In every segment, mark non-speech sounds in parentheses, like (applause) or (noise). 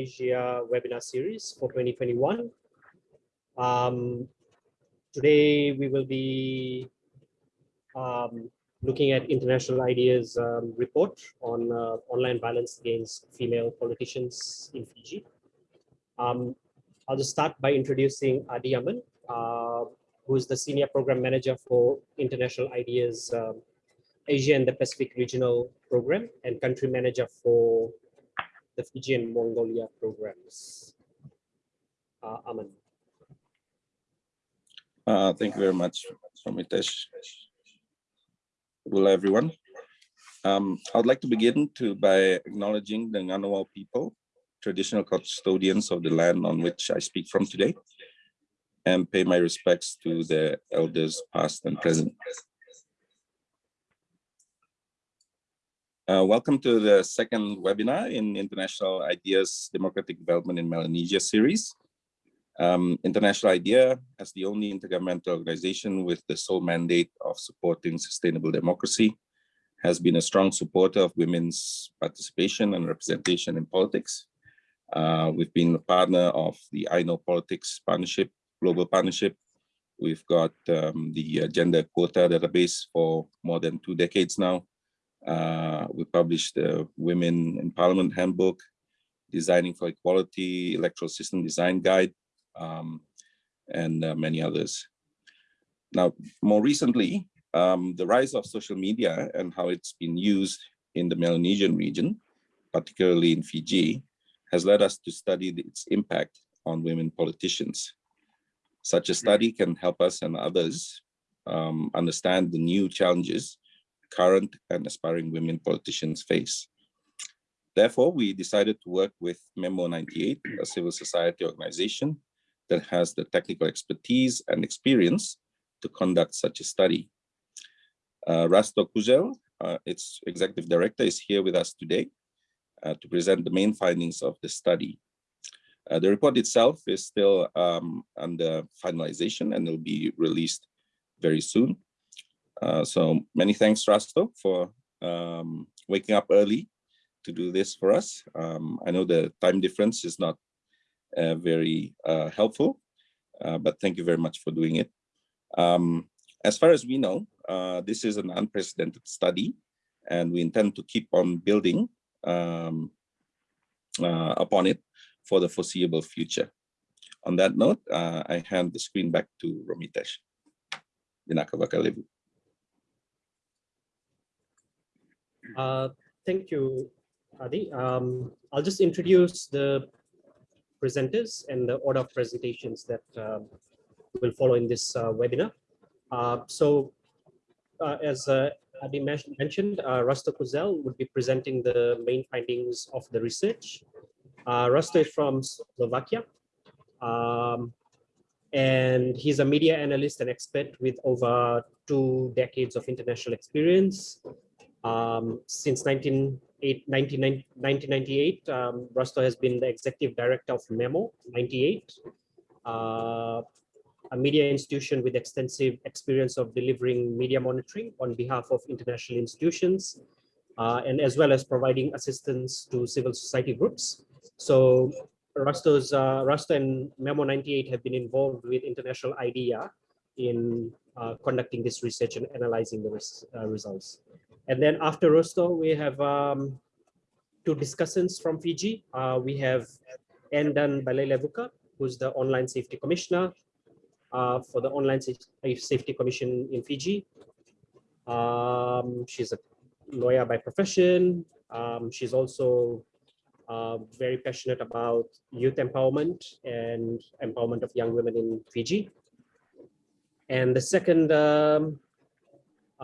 Asia webinar series for 2021. Um, today we will be um, looking at International IDEA's um, report on uh, online violence against female politicians in Fiji. Um, I'll just start by introducing Adi Aman, uh, who is the Senior Program Manager for International IDEA's um, Asia and the Pacific Regional Program and Country Manager for the Fiji and Mongolia programs. Uh, Aman. Uh, thank you very much, Ramitesh. Hello, everyone. Um, I would like to begin to by acknowledging the Ngunnawal people, traditional custodians of the land on which I speak from today, and pay my respects to the elders past and present. Uh, welcome to the second webinar in International IDEA's Democratic Development in Melanesia series. Um, International IDEA, as the only intergovernmental organization with the sole mandate of supporting sustainable democracy, has been a strong supporter of women's participation and representation in politics. Uh, we've been a partner of the I Know Politics Partnership, Global Partnership. We've got um, the Gender Quota database for more than two decades now. Uh, we published the Women in Parliament Handbook, Designing for Equality, Electoral System Design Guide, um, and uh, many others. Now, more recently, um, the rise of social media and how it's been used in the Melanesian region, particularly in Fiji, has led us to study its impact on women politicians. Such a study can help us and others um, understand the new challenges current and aspiring women politicians face. Therefore, we decided to work with Memo 98, a civil society organization that has the technical expertise and experience to conduct such a study. Uh, Rasto Kuzel, uh, its executive director, is here with us today uh, to present the main findings of the study. Uh, the report itself is still um, under finalization and will be released very soon. Uh, so many thanks, Rasto, for um, waking up early to do this for us. Um, I know the time difference is not uh, very uh, helpful, uh, but thank you very much for doing it. Um, as far as we know, uh, this is an unprecedented study, and we intend to keep on building um, upon it for the foreseeable future. On that note, I hand the screen back to Romitesh. Vinaka Uh, thank you, Adi. Um, I'll just introduce the presenters and the order of presentations that uh, will follow in this uh, webinar. Uh, so uh, as uh, Adi mentioned, Rasto Kuzel will be presenting the main findings of the research. Rasto is from Slovakia. Um, and he's a media analyst and expert with over two decades of international experience um, since 19, 1998, um, Rasto has been the executive director of Memo 98, uh, a media institution with extensive experience of delivering media monitoring on behalf of international institutions, uh, and as well as providing assistance to civil society groups. So Rasto's, uh, Rasto and Memo 98 have been involved with International IDEA in uh, conducting this research and analyzing the res uh, results. And then after Rosto, we have um, two discussants from Fiji. Uh, we have Anne Dunn-Baleilevuka, who's the online safety commissioner uh, for the online safety commission in Fiji. Um, she's a lawyer by profession. Um, she's also uh, very passionate about youth empowerment and empowerment of young women in Fiji. And the second um,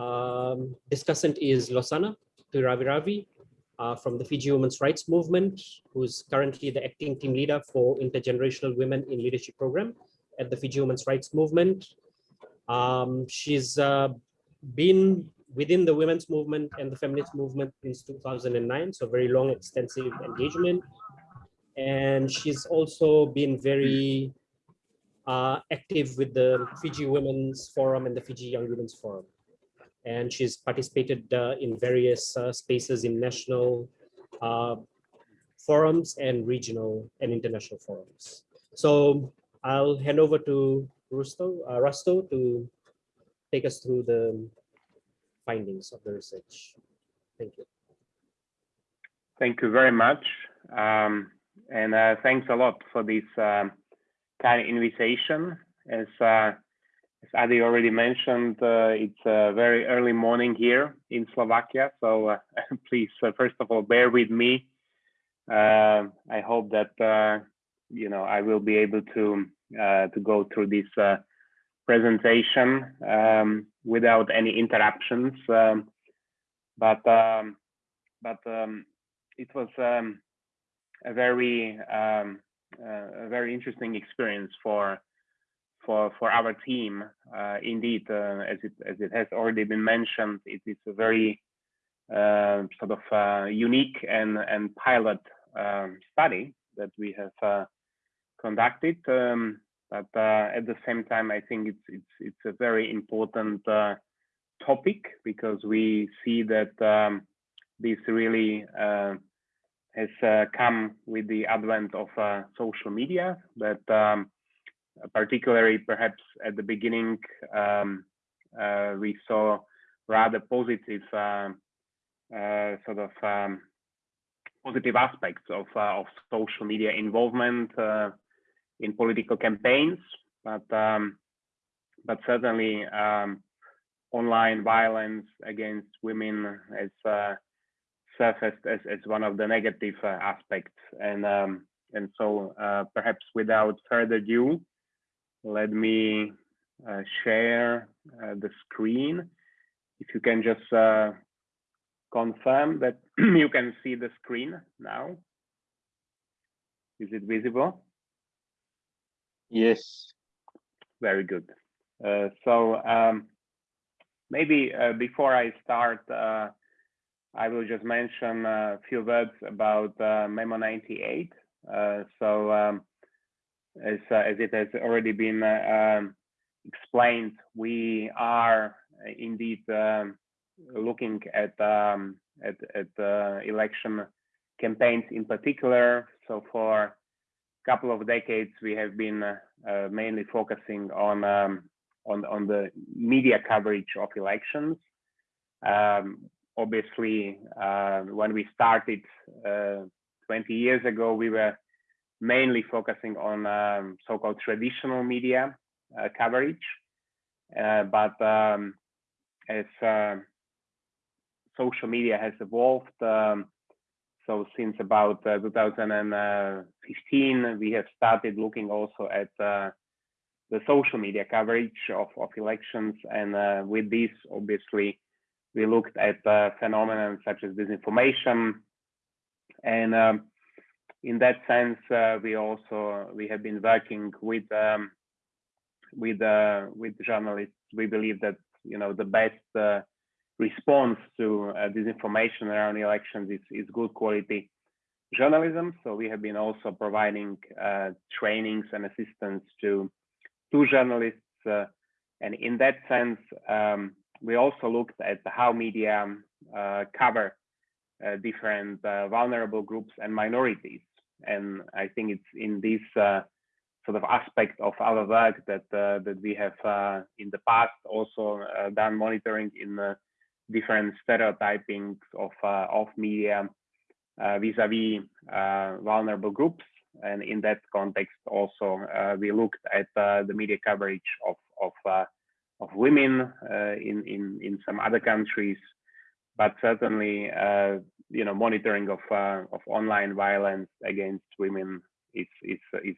um, discussant is Losana Turaviravi uh, from the Fiji Women's Rights Movement, who's currently the acting team leader for Intergenerational Women in Leadership Program at the Fiji Women's Rights Movement. Um, she's uh, been within the women's movement and the feminist movement since 2009, so very long, extensive engagement. And she's also been very uh, active with the Fiji Women's Forum and the Fiji Young Women's Forum and she's participated uh, in various uh, spaces in national uh, forums and regional and international forums. So I'll hand over to Rusto, uh, Rusto to take us through the findings of the research. Thank you. Thank you very much. Um, and uh, thanks a lot for this um, kind of invitation. As, uh, as Adi already mentioned, uh, it's a very early morning here in Slovakia. So uh, (laughs) please, uh, first of all, bear with me. Uh, I hope that, you know, I will be able to, to go through this presentation um, without any interruptions. Um, but um, but um, it was um, a very um, uh, a very interesting experience for for for our team. Uh, indeed, uh, as it as it has already been mentioned, it is a very uh, sort of uh, unique and and pilot um, study that we have uh, conducted. Um, but at the same time, I think it's it's it's a very important topic because we see that um, this really has uh, come with the advent of uh, social media, but um, particularly perhaps at the beginning, um, uh, we saw rather positive um, uh, sort of um, positive aspects of, uh, of social media involvement uh, in political campaigns, but um, but certainly um, online violence against women has surfaced as, as one of the negative uh, aspects. And, um, and so uh, perhaps without further ado, let me uh, share the screen. If you can just confirm that (clears throat) you can see the screen now. Is it visible? Yes. Very good. Uh, so um, maybe uh, before I start, uh, I will just mention a few words about uh, Memo 98. Uh, so um, as, uh, as it has already been uh, um, explained, we are indeed um, looking at, um, at, at uh, election campaigns in particular. So for a couple of decades, we have been uh, mainly focusing on, um, on, on the media coverage of elections. Um, obviously, uh, when we started uh, 20 years ago, we were mainly focusing on um, so-called traditional media uh, coverage. Uh, but um, as uh, social media has evolved, um, so since about uh, 2015, we have started looking also at the social media coverage of, of elections. And with this, obviously, we looked at uh, phenomena such as disinformation. And um, in that sense, uh, we also we have been working with um, with uh, with journalists. We believe that you know the best uh, response to uh, disinformation around elections is, is good quality journalism. So we have been also providing uh, trainings and assistance to to journalists. and in that sense, um, we also looked at how media uh, cover uh, different uh, vulnerable groups and minorities. And I think it's in this uh, sort of aspect of our work that uh, that we have uh, in the past also done monitoring in different stereotypings of of media vis-a-vis -vis, vulnerable groups. And in that context, also we looked at the media coverage of of of women uh, in, in, in some other countries, but certainly, uh, you know, monitoring of, uh, of online violence against women is, is, is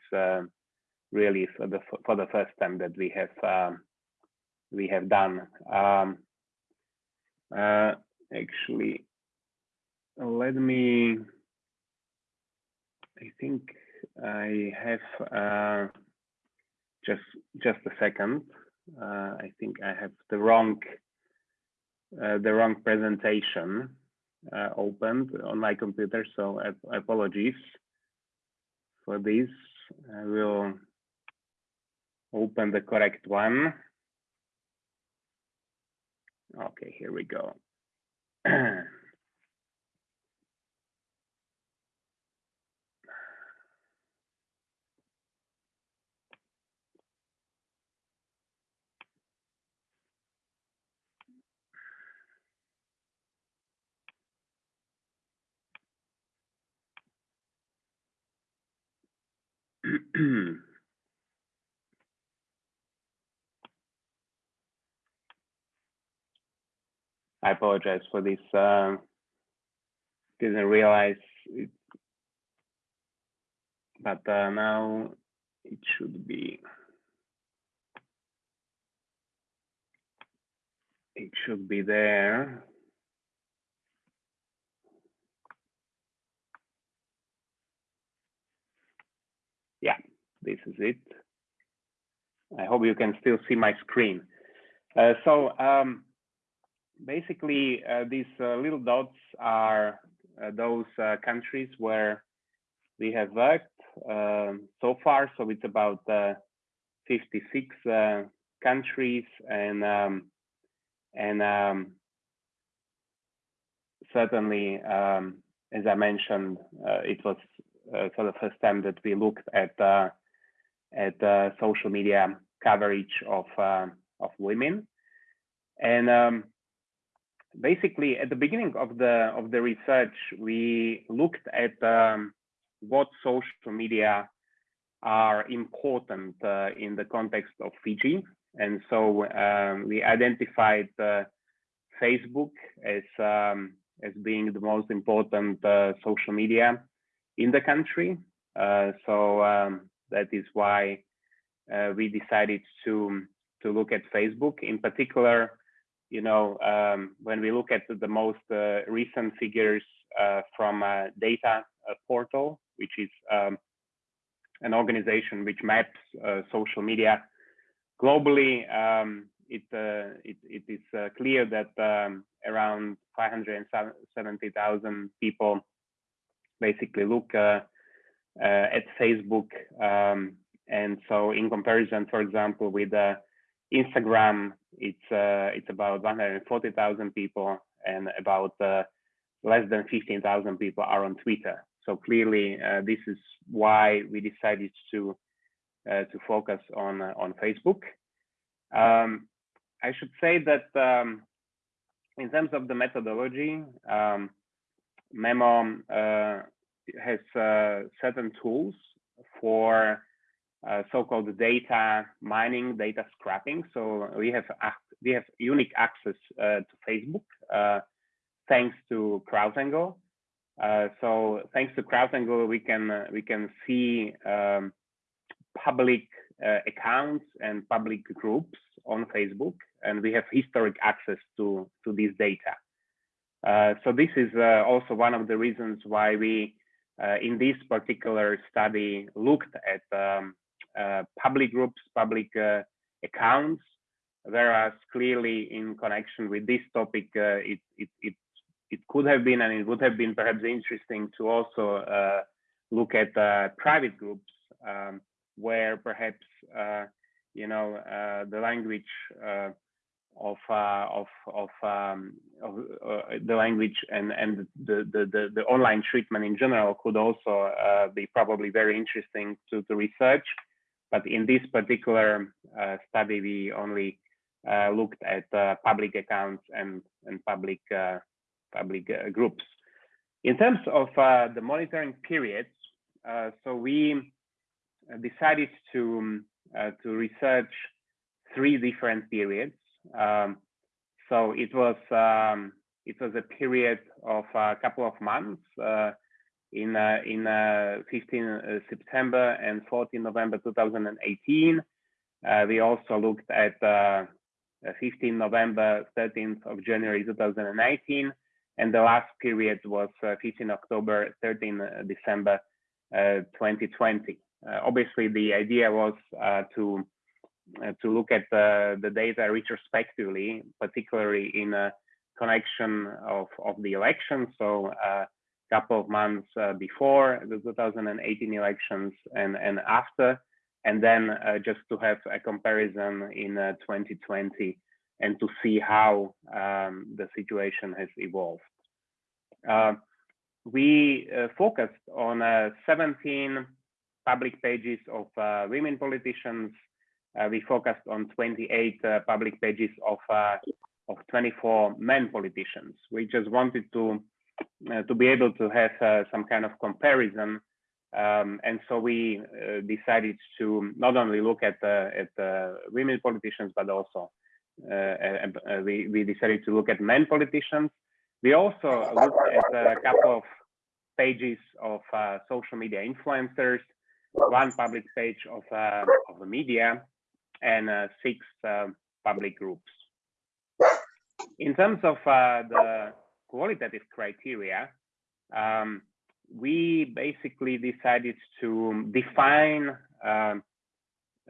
really for the, for the first time that we have, um, we have done. Um, actually, let me, I think I have uh, just just a second. Uh, I think I have the wrong uh, the wrong presentation uh, opened on my computer, so apologies for this. I will open the correct one. Okay, here we go. (clears throat) I apologize for this. Uh, didn't realize it, but uh, now it should be. It should be there. Yeah, this is it. I hope you can still see my screen. Uh, so um, basically, uh, these uh, little dots are uh, those uh, countries where we have worked um, so far. So it's about uh, 56 countries and um, and um, certainly, um, as I mentioned, it was for the first time that we looked at at social media coverage of of women. And um, basically, at the beginning of the of the research, we looked at um, what social media are important uh, in the context of Fiji, and so um, we identified uh, Facebook as um, as being the most important uh, social media in the country. Uh, so um, that is why uh, we decided to to look at Facebook in particular you know, um, when we look at the most uh, recent figures uh, from a data uh, portal, which is um, an organization which maps uh, social media globally, um, it, uh, it, it is clear that um, around 570,000 people basically look at Facebook. Um, and so in comparison, for example, with Instagram, it's uh, it's about 140,000 people, and about uh, less than 15,000 people are on Twitter. So clearly, uh, this is why we decided to uh, to focus on uh, on Facebook. Um, I should say that um, in terms of the methodology, um, Memo uh, has certain tools for uh, so-called data mining, data scrapping. So we have we have unique access uh, to Facebook uh, thanks to CrowdTangle. Uh, so thanks to CrowdTangle, we can we can see um, public accounts and public groups on Facebook, and we have historic access to to this data. so this is also one of the reasons why we in this particular study looked at um, public groups, public uh, accounts, whereas clearly in connection with this topic, uh, it, it, it, it could have been and it would have been perhaps interesting to also look at private groups um, where perhaps you know the language of uh, of of, um, of uh, the language and and the, the, the the online treatment in general could also uh, be probably very interesting to to research. But in this particular uh, study, we only uh, looked at uh, public accounts and, and public, public groups. In terms of the monitoring periods, so we decided to, to research three different periods. Um, so it was um, it was a period of a couple of months uh, in uh, in uh, 15 uh, September and 14 November 2018. Uh, we also looked at uh, uh, 15 November, 13th of January 2019, and the last period was 15 October, 13 December 2020. obviously, the idea was to to look at the data retrospectively, particularly in connection of, of the election. So uh, couple of months uh, before the 2018 elections and, and after, and then uh, just to have a comparison in uh, 2020 and to see how um, the situation has evolved. Uh, we uh, focused on uh, 17 public pages of women politicians. we focused on 28 public pages of, of 24 men politicians. We just wanted to uh, to be able to have uh, some kind of comparison Um, and so we uh, decided to not only look at uh, at uh, women politicians, but also uh, uh, we, we decided to look at men politicians. We also looked at a couple of pages of uh, social media influencers, one public page of, of the media, and six public groups. In terms of the qualitative criteria, um, we basically decided to define um,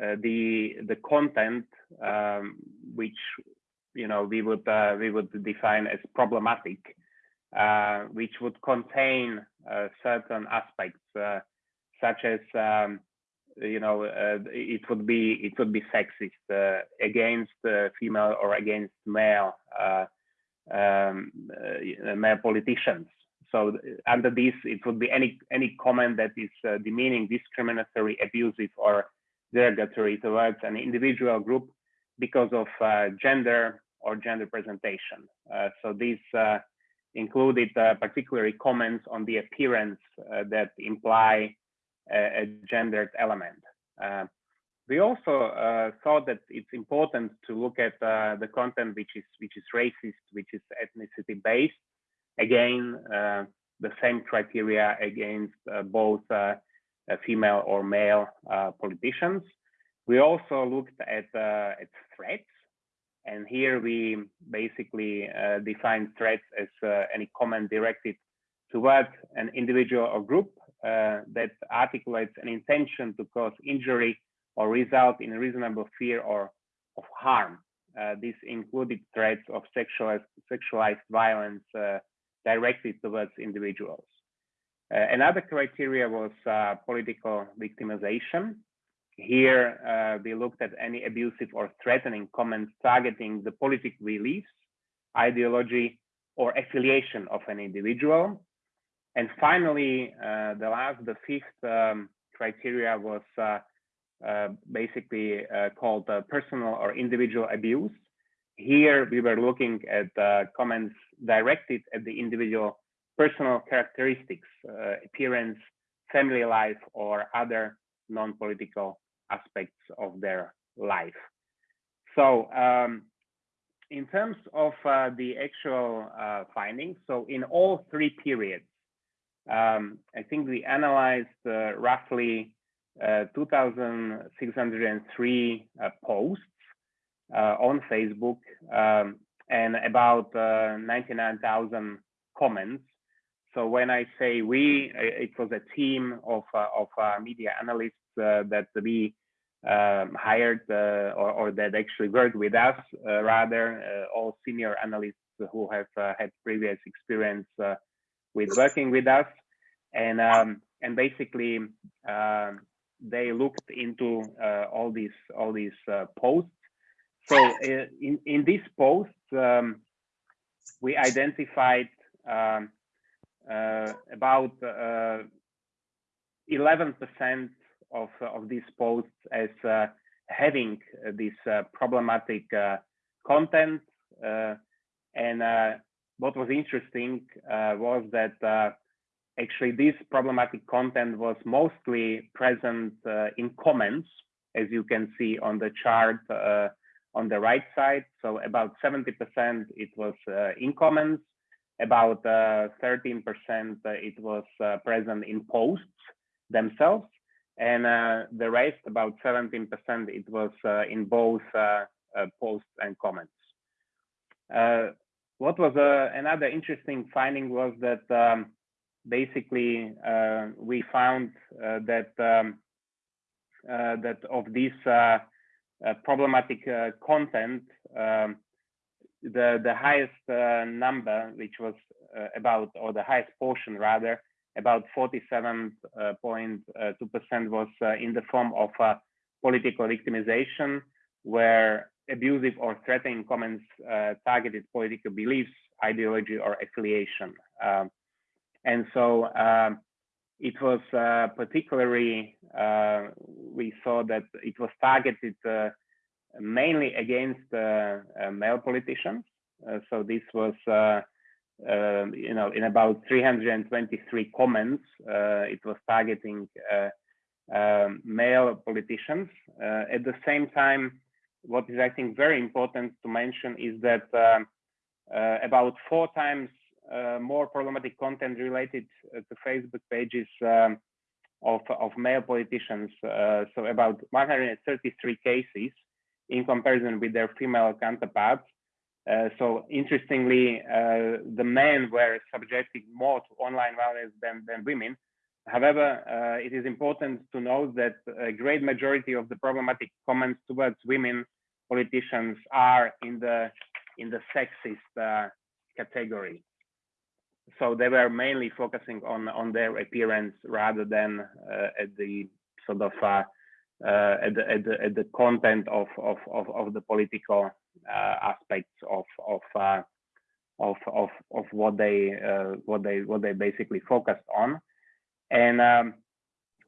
uh, the the content um, which you know we would uh, we would define as problematic, uh, which would contain uh, certain aspects uh, such as um, you know uh, it would be it would be sexist against female or against male um, male politicians so under this, it would be any any comment that is uh, demeaning, discriminatory, abusive, or derogatory towards an individual group because of uh, gender or gender presentation. Uh, so these uh, included uh, particularly comments on the appearance uh, that imply a, a gendered element. We also thought that it's important to look at the content which is which is racist, which is ethnicity based, again, uh, the same criteria against uh, both uh, female or male politicians. We also looked at, at threats. And here we basically define threats as any comment directed towards an individual or group uh, that articulates an intention to cause injury or result in reasonable fear or of harm. Uh, this included threats of sexualized, sexualized violence, uh, directed towards individuals. Uh, another criteria was uh, political victimization. Here, uh, we looked at any abusive or threatening comments targeting the political beliefs, ideology, or affiliation of an individual. And finally, uh, the last, the fifth um, criteria was uh, uh, basically called personal or individual abuse. Here, we were looking at comments directed at the individual personal characteristics, uh, appearance, family life, or other non-political aspects of their life. So um, in terms of uh, the actual uh, findings, so in all three periods, um, I think we analyzed uh, roughly uh, 2,603 uh, posts on Facebook um, and about uh, 99,000 comments. So when I say we, it was a team of uh, of uh, media analysts that we um, hired or, or, that actually worked with us, rather all senior analysts who have had previous experience with working with us, and um, and basically um, they looked into uh, all these all these uh, posts so uh, in, in this post, um, we identified um, uh, about 11% uh, of, of these posts as uh, having this uh, problematic content. and what was interesting was that actually this problematic content was mostly present uh, in comments, as you can see on the chart uh, on the right side. So about 70% it was uh, in comments, about uh, 13% uh, it was uh, present in posts themselves, and the rest, about 17%, it was in both posts and comments. what was another interesting finding was that um, basically uh, we found uh, that um, uh, that of this problematic content, um, the the highest number, which was about, or the highest portion rather, about 47.2% was in the form of political victimization, where abusive or threatening comments uh, targeted political beliefs, ideology, or affiliation. Um, and so um, it was uh, particularly, uh, we saw that it was targeted uh, mainly against uh, uh, male politicians. Uh, so this was um, you know, in about 323 comments, it was targeting um, male politicians. At the same time, what is I think very important to mention is that about four times more problematic content related uh, to Facebook pages um, of, of male politicians. so about 133 cases in comparison with their female counterparts. Uh, so interestingly, uh, the men were subjected more to online violence than, than women. However, uh, it is important to note that a great majority of the problematic comments towards women politicians are in the in the sexist uh, category. So they were mainly focusing on on their appearance rather than uh, at the sort of uh, at the, at the at the content of of of, of the political uh, aspects of of uh, of of of what they what they what they basically focused on, and um,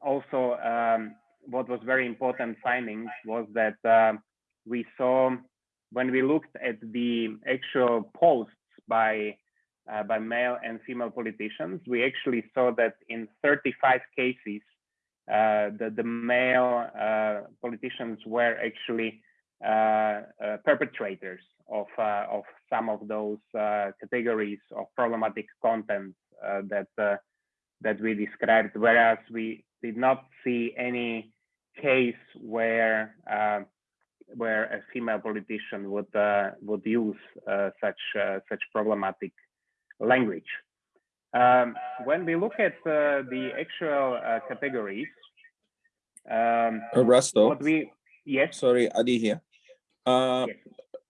also um, what was very important findings was that uh, we saw when we looked at the actual posts by uh, by male and female politicians, we actually saw that in 35 cases, uh, the, the male uh, politicians were actually uh, perpetrators of, of some of those categories of problematic content that, that we described, whereas we did not see any case where where a female politician would uh, would use uh, such uh, such problematic language. Um, when we look at uh, the actual uh, categories, um, we yes, sorry, Adi here. Uh, yes.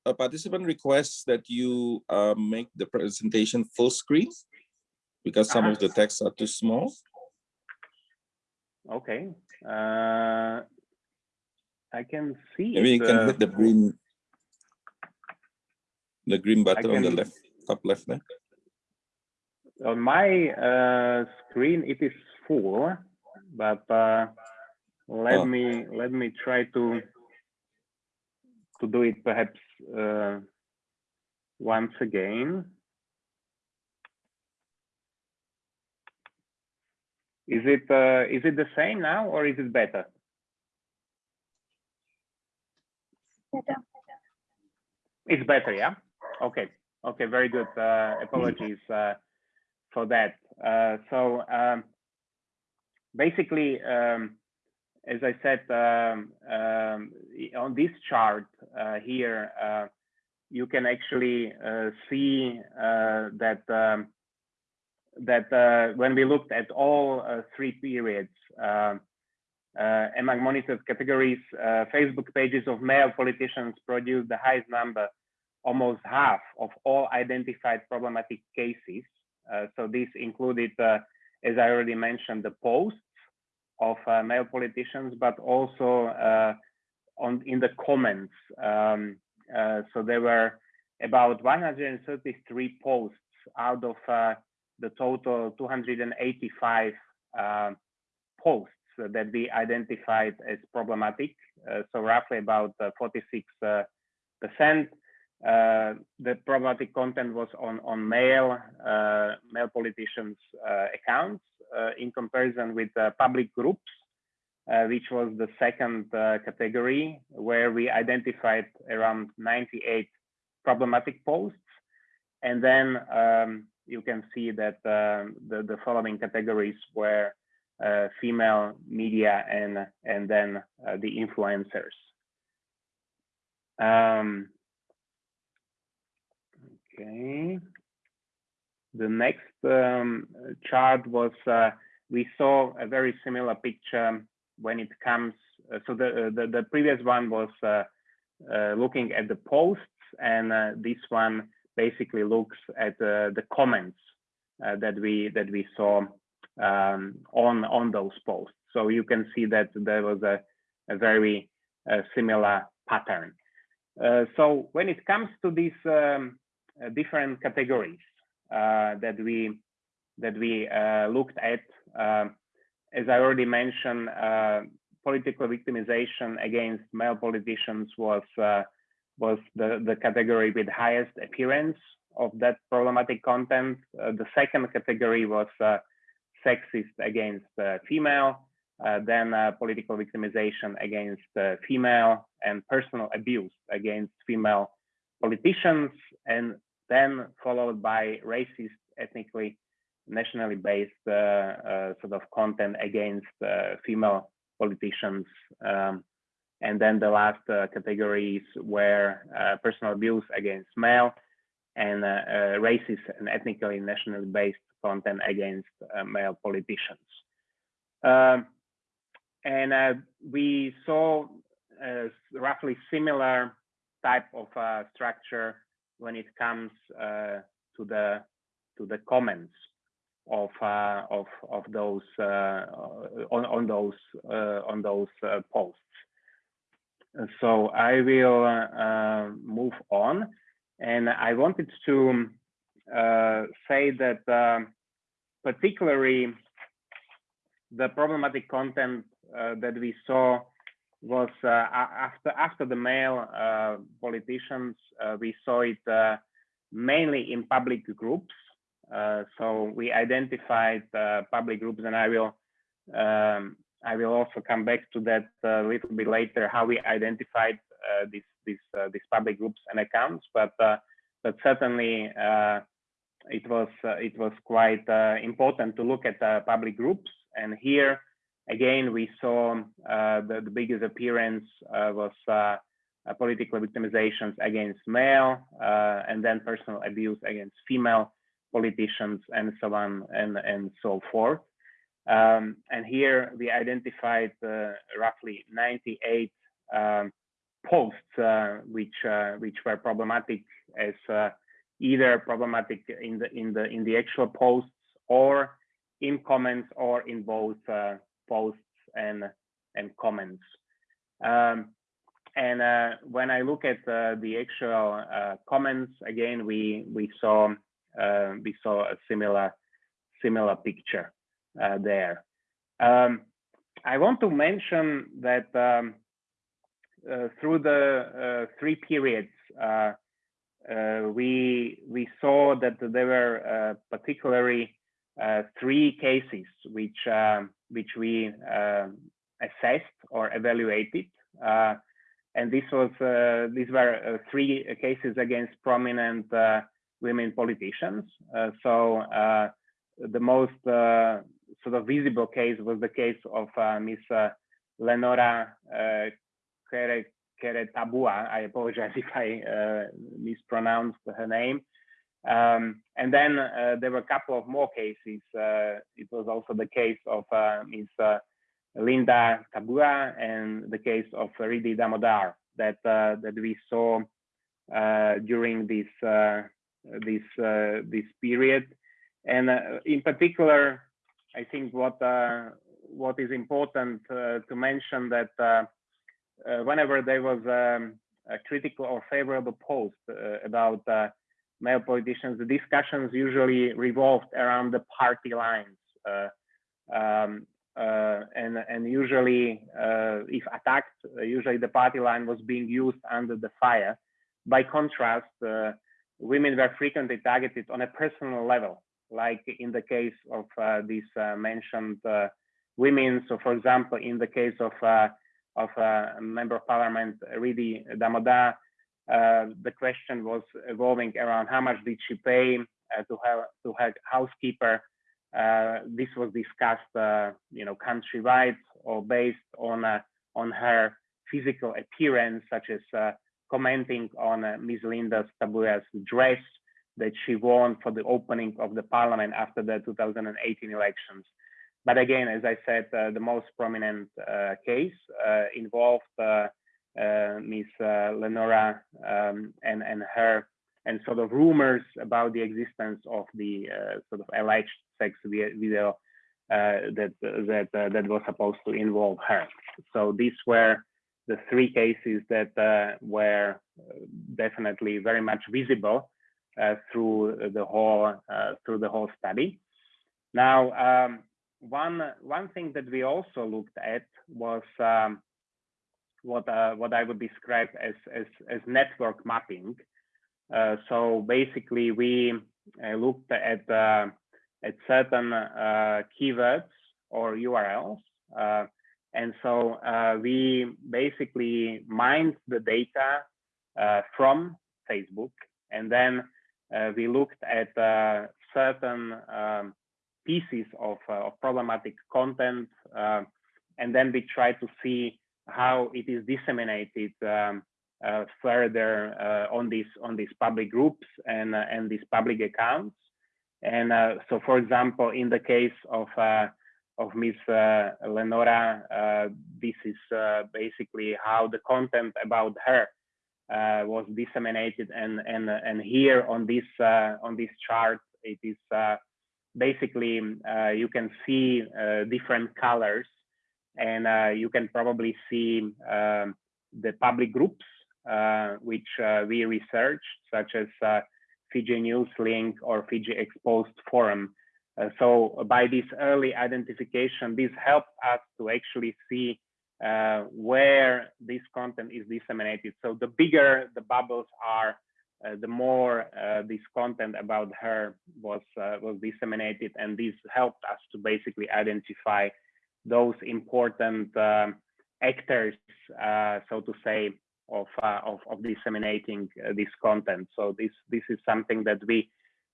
A participant requests that you uh, make the presentation full screen because some of Uh-huh. the texts are too small. Okay. Uh, I can see. Maybe you can hit the green, the green button on the left, top left there. On my uh, screen it is full, but uh, let Oh. me let me try to to do it perhaps uh, once again. Is it uh, is it the same now or is it better? Better. It's better, yeah. Okay, okay, very good. Uh, apologies uh, for that. Uh, so um, basically, um, as I said, um, um, on this chart uh, here, uh, you can actually uh, see uh, that um, that uh, when we looked at all three periods, um, among monitored categories, Facebook pages of male politicians produced the highest number, almost half of all identified problematic cases. Uh, so this included, uh, as I already mentioned, the posts of uh, male politicians, but also on in the comments. Um, so there were about 133 posts out of the total 285 uh, posts that we identified as problematic. Uh, so roughly about uh, 46 uh, percent. Uh, the problematic content was on on male uh, male politicians uh, accounts in comparison with public groups, which was the second category where we identified around 98 problematic posts, and then um, you can see that um, the, the following categories were uh, female media and and then uh, the influencers. Um, okay. The next um, chart was uh, we saw a very similar picture when it comes. Uh, so the, the the previous one was uh, uh, looking at the posts, and this one basically looks at the comments that we that we saw um, on on those posts. So you can see that there was a, a very uh, similar pattern. Uh, so when it comes to this um, uh, different categories that we that we looked at, um, as I already mentioned, political victimization against male politicians was was the, the category with highest appearance of that problematic content. Uh, the second category was uh, sexist against uh, female, uh, then uh, political victimization against uh, female and personal abuse against female politicians, and then followed by racist, ethnically, nationally based sort of content against female politicians. Um, and then the last categories were personal abuse against male and uh, uh, racist and ethnically nationally based content against uh, male politicians. Um, and we saw a roughly similar type of structure when it comes to the to the comments of uh, of of those uh, on on those uh, on those posts. So I will move on. And I wanted to uh, say that um, particularly the problematic content uh, that we saw was uh, after after the male uh, politicians, uh, we saw it uh, mainly in public groups. so we identified public groups, and I will um, I will also come back to that a little bit later. How we identified these these uh, these public groups and accounts, but uh, but certainly uh, it was it was quite important to look at public groups. And here again we saw the, the biggest appearance was political victimizations against male and then personal abuse against female politicians and so on and and so forth. Um, and here we identified uh, roughly 98 um, posts uh, which uh, which were problematic as uh, either problematic in the in the in the actual posts or in comments or in both posts and and comments. Um, and uh, when I look at uh, the actual uh, comments, again, we we saw we saw a similar similar picture there. Um, I want to mention that um, uh, through the uh, three periods, uh, we we saw that there were particularly three cases which um, which we assessed or evaluated and this was uh, these were uh, three cases against prominent uh, women politicians. so the most sort of visible case was the case of Miss Lenora Kere, Kere I apologize (laughs) if I uh, mispronounced her name. Um, and then uh, there were a couple of more cases. Uh, it was also the case of uh, Ms. Uh, Lynda Tabuya and the case of Riddhi Damodar that uh, that we saw during this this this period. And in particular, I think what what is important to mention that uh, whenever there was um, a critical or favorable post uh, about uh, male politicians, the discussions usually revolved around the party lines. Um, uh, and and usually uh, if attacked, uh, usually the party line was being used under the fire. By contrast, women were frequently targeted on a personal level, like in the case of these mentioned women. So, for example, in the case of of a member of parliament, Riddhi Damodar, uh, the question was evolving around how much did she pay uh, to her to her housekeeper. Uh, this was discussed, uh, you know, countrywide or based on uh, on her physical appearance, such as commenting on Ms. Lynda Tabuya's dress that she wore for the opening of the parliament after the 2018 elections. But again, as I said, the most prominent case involved Ms. Lenora um, and, and her and sort of rumors about the existence of the sort of alleged sex video uh, that that uh, that was supposed to involve her. So these were the three cases that uh, were definitely very much visible through the whole through the whole study. Now, um, one one thing that we also looked at was um, what uh, what I would describe as as, as network mapping. Uh, so basically, we uh, looked at uh, at certain uh, keywords or URLs, and so we basically mined the data from Facebook, and then we looked at certain um, pieces of, of problematic content, and then we tried to see how it is disseminated um, uh, further uh, on these on these public groups and uh, and these public accounts. And uh, so, for example, in the case of uh, of Ms. Uh, Lenora, this is basically how the content about her was disseminated. And and and here on this on this chart, it is basically you can see different colors and uh, you can probably see um, the public groups uh, which uh, we researched, such as Fiji News Link or Fiji Exposed Forum. so by this early identification, this helped us to actually see uh, where this content is disseminated. So the bigger the bubbles are, uh, the more uh, this content about her was was disseminated, and this helped us to basically identify those important um, actors, uh, so to say, of, uh, of, of disseminating uh, this content. So this this is something that we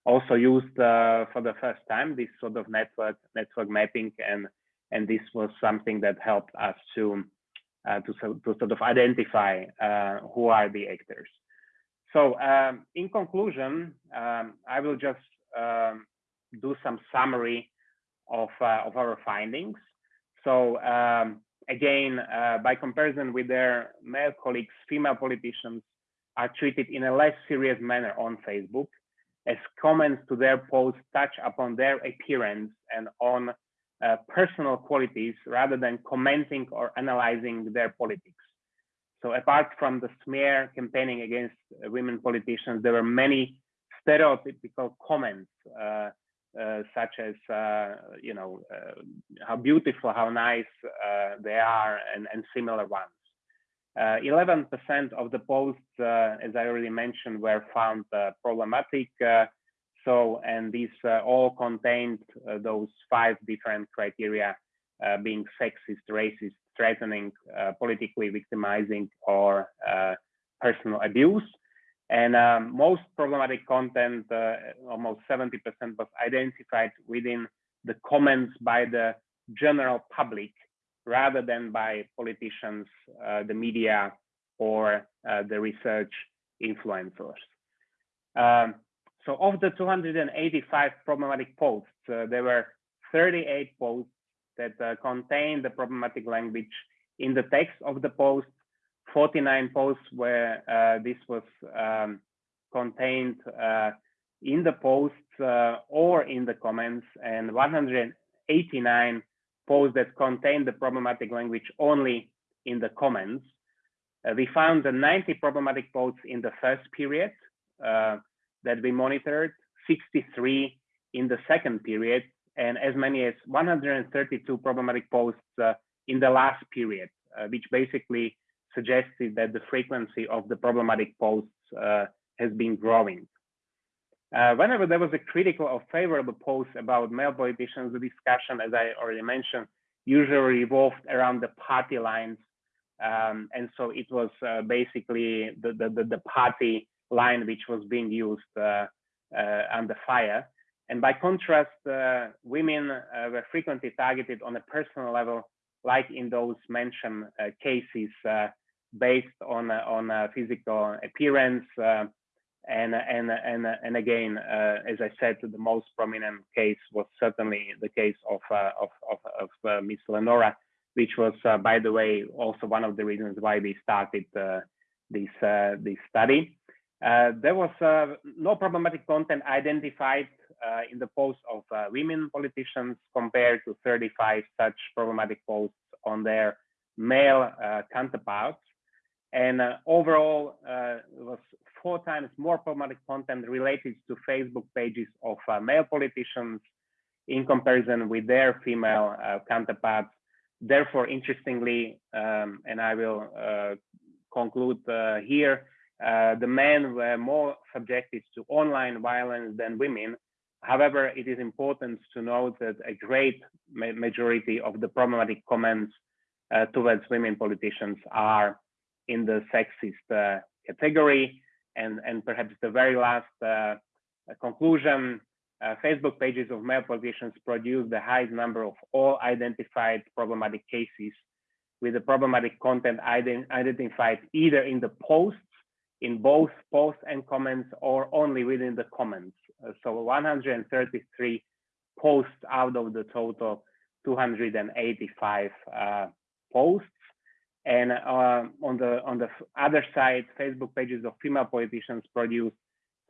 also used uh, for the first time. This sort of network network mapping, and and this was something that helped us to uh, to to sort of identify uh, who are the actors. So um, in conclusion, um, I will just um, do some summary of of our findings. So um, again, uh, by comparison with their male colleagues, female politicians are treated in a less serious manner on Facebook as comments to their posts touch upon their appearance and on uh, personal qualities rather than commenting or analyzing their politics. So apart from the smear campaigning against women politicians, there were many stereotypical comments uh, uh, such as uh, you know uh, how beautiful, how nice they are, and, and similar ones. 11% of the posts, as I already mentioned, were found problematic. so, and these all contained those five different criteria uh, being sexist, racist, threatening, uh, politically victimizing, or uh, personal abuse. And um, most problematic content, uh, almost 70% was identified within the comments by the general public rather than by politicians, uh, the media, or uh, the research influencers. Um, so of the 285 problematic posts, uh, there were 38 posts that uh, contained the problematic language in the text of the post 49 posts where uh, this was um, contained uh, in the posts uh, or in the comments and 189 posts that contained the problematic language only in the comments. Uh, we found the 90 problematic posts in the first period uh, that we monitored, 63 in the second period, and as many as 132 problematic posts uh, in the last period, which basically suggested that the frequency of the problematic posts uh, has been growing. Uh, whenever there was a critical or favorable post about male politicians, the discussion, as I already mentioned, usually revolved around the party lines. Um, and so it was uh, basically the, the, the, party line which was being used uh, uh under fire. And by contrast, uh, women uh, were frequently targeted on a personal level, like in those mentioned cases based on uh, on uh, physical appearance. Uh, and and and and again, as I said, the most prominent case was certainly the case of of of, of Miss Lenora, which was, by the way, also one of the reasons why we started this this study. Uh, there was uh, no problematic content identified uh, in the posts of women politicians compared to 35 such problematic posts on their male counterparts. And uh, overall, uh, it was four times more problematic content related to Facebook pages of uh, male politicians in comparison with their female uh, counterparts. therefore, interestingly, um, and I will uh, conclude uh, here, the men were more subjected to online violence than women. However, it is important to note that a great ma majority of the problematic comments towards women politicians are in the sexist uh, category. And, and perhaps the very last uh, conclusion, uh, Facebook pages of male politicians produce the highest number of all identified problematic cases with the problematic content ident identified either in the posts, in both posts and comments, or only within the comments. Uh, so 133 posts out of the total 285 uh, posts. And uh, on the on the other side, Facebook pages of female politicians produced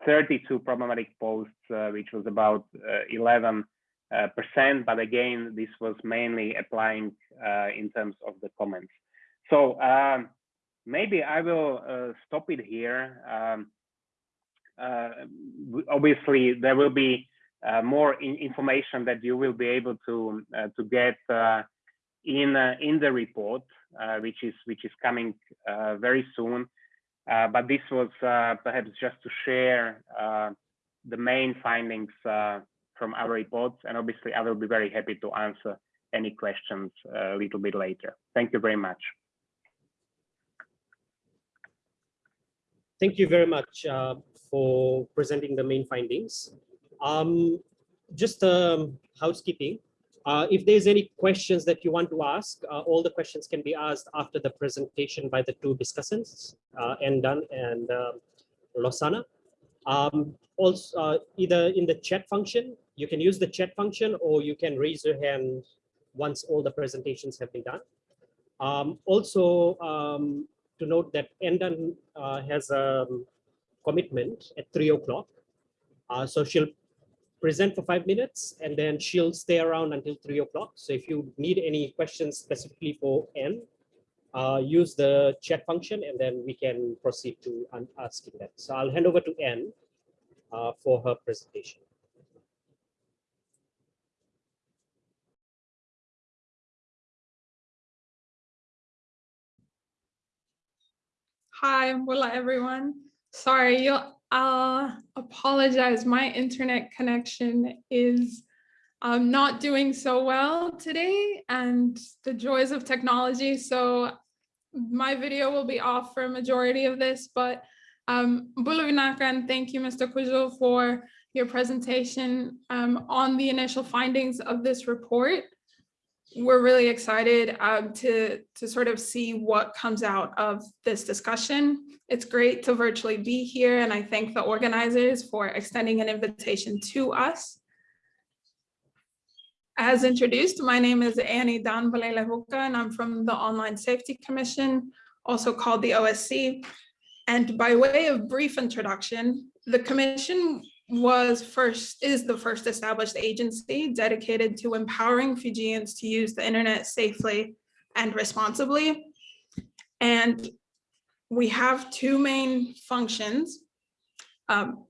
32 problematic posts, uh, which was about 11 uh, percent. But again, this was mainly applying uh, in terms of the comments. So um, maybe I will uh, stop it here. Um, obviously, there will be more in information that you will be able to to get in in the report, which is which is coming very soon. Uh, but this was uh, perhaps just to share uh, the main findings from our reports. And obviously, I will be very happy to answer any questions a little bit later. Thank you very much. Thank you very much uh, for presenting the main findings. Um, just um, housekeeping. Uh, if there's any questions that you want to ask, uh, all the questions can be asked after the presentation by the two discussants, uh, Endan and uh, Losana. Um, also, uh, either in the chat function, you can use the chat function or you can raise your hand once all the presentations have been done. Um, also, um, to note that Endan uh, has a commitment at three o'clock. Uh, so she'll present for five minutes and then she'll stay around until three o'clock. So if you need any questions specifically for N, uh, use the chat function and then we can proceed to asking that. So I'll hand over to N uh, for her presentation. Hi, hola everyone. Sorry, you'll uh, apologize. My internet connection is um, not doing so well today and the joys of technology. So my video will be off for a majority of this, but um, and thank you, Mr. Kujo, for your presentation um, on the initial findings of this report we're really excited um, to, to sort of see what comes out of this discussion. It's great to virtually be here and I thank the organizers for extending an invitation to us. As introduced, my name is Anne Dunn-Baleilevuka and I'm from the Online Safety Commission, also called the OSC. And by way of brief introduction, the commission was first is the first established agency dedicated to empowering Fijians to use the internet safely and responsibly. And we have two main functions um,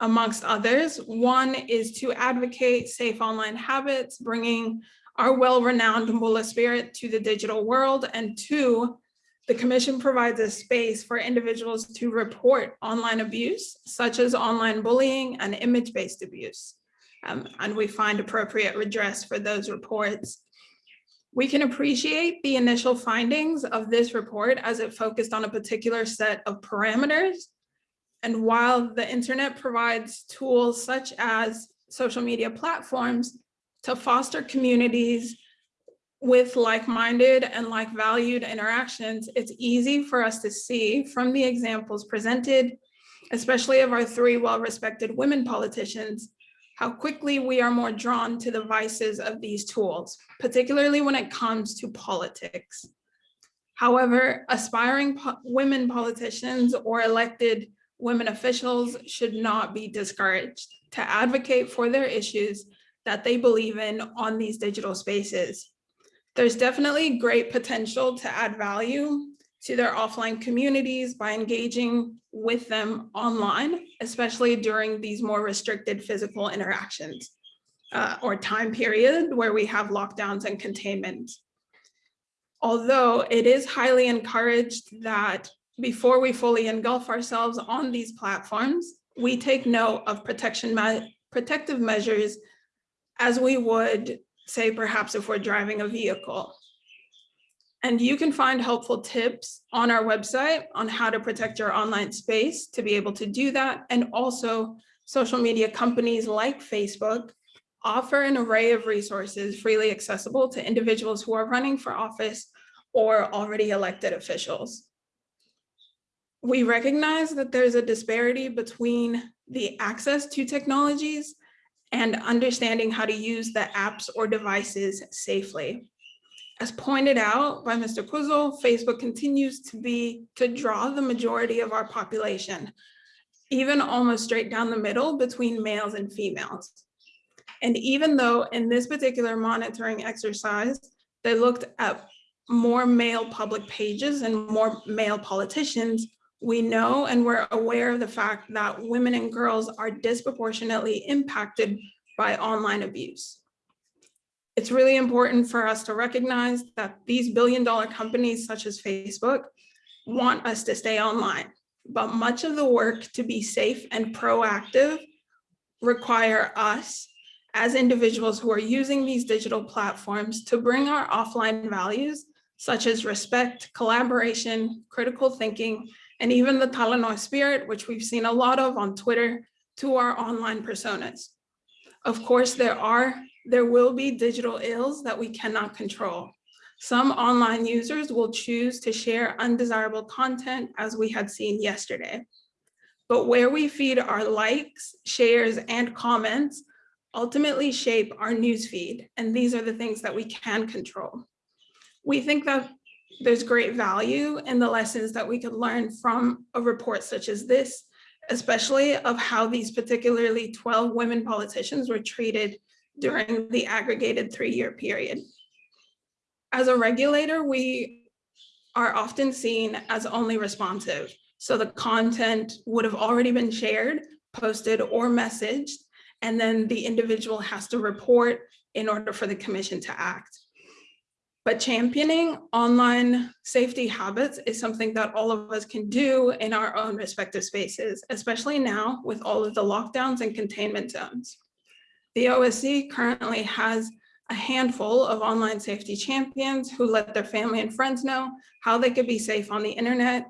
amongst others. One is to advocate safe online habits, bringing our well-renowned Bula spirit to the digital world. And two, the commission provides a space for individuals to report online abuse, such as online bullying and image-based abuse. Um, and we find appropriate redress for those reports. We can appreciate the initial findings of this report as it focused on a particular set of parameters. And while the internet provides tools such as social media platforms to foster communities with like-minded and like-valued interactions, it's easy for us to see from the examples presented, especially of our three well-respected women politicians, how quickly we are more drawn to the vices of these tools, particularly when it comes to politics. However, aspiring po women politicians or elected women officials should not be discouraged to advocate for their issues that they believe in on these digital spaces there's definitely great potential to add value to their offline communities by engaging with them online, especially during these more restricted physical interactions uh, or time period where we have lockdowns and containment. Although it is highly encouraged that before we fully engulf ourselves on these platforms, we take note of protection me- protective measures as we would say perhaps if we're driving a vehicle. And you can find helpful tips on our website on how to protect your online space to be able to do that. And also social media companies like Facebook offer an array of resources freely accessible to individuals who are running for office or already elected officials. We recognize that there's a disparity between the access to technologies and understanding how to use the apps or devices safely. As pointed out by Mr. Kuzel, Facebook continues to be to draw the majority of our population, even almost straight down the middle between males and females. And even though in this particular monitoring exercise, they looked at more male public pages and more male politicians, we know and we're aware of the fact that women and girls are disproportionately impacted by online abuse. It's really important for us to recognize that these billion dollar companies such as Facebook want us to stay online, but much of the work to be safe and proactive require us as individuals who are using these digital platforms to bring our offline values such as respect, collaboration, critical thinking, and even the Talanoa spirit, which we've seen a lot of on Twitter, to our online personas. Of course, there are, there will be digital ills that we cannot control. Some online users will choose to share undesirable content as we had seen yesterday. But where we feed our likes, shares, and comments ultimately shape our newsfeed, and these are the things that we can control. We think that there's great value in the lessons that we could learn from a report such as this, especially of how these particularly 12 women politicians were treated during the aggregated three-year period. As a regulator, we are often seen as only responsive. So the content would have already been shared, posted, or messaged, and then the individual has to report in order for the commission to act. But championing online safety habits is something that all of us can do in our own respective spaces, especially now with all of the lockdowns and containment zones. The OSC currently has a handful of online safety champions who let their family and friends know how they could be safe on the internet.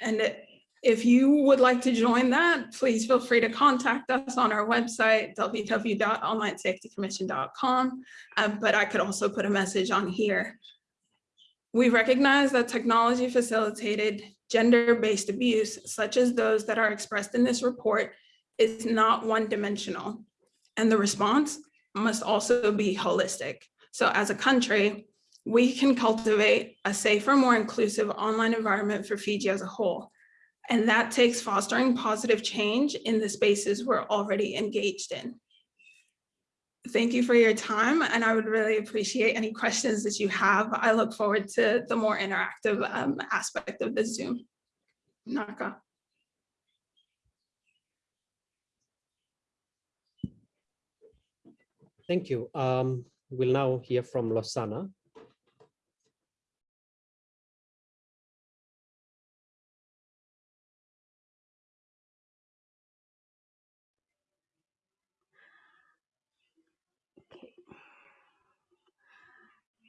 And if you would like to join that, please feel free to contact us on our website, www.onlinesafetycommission.com, um, but I could also put a message on here. We recognize that technology facilitated gender-based abuse, such as those that are expressed in this report, is not one-dimensional, and the response must also be holistic. So as a country, we can cultivate a safer, more inclusive online environment for Fiji as a whole. And that takes fostering positive change in the spaces we're already engaged in. Thank you for your time, and I would really appreciate any questions that you have. I look forward to the more interactive um, aspect of the Zoom. Naka. Thank you. Um, we'll now hear from Losana.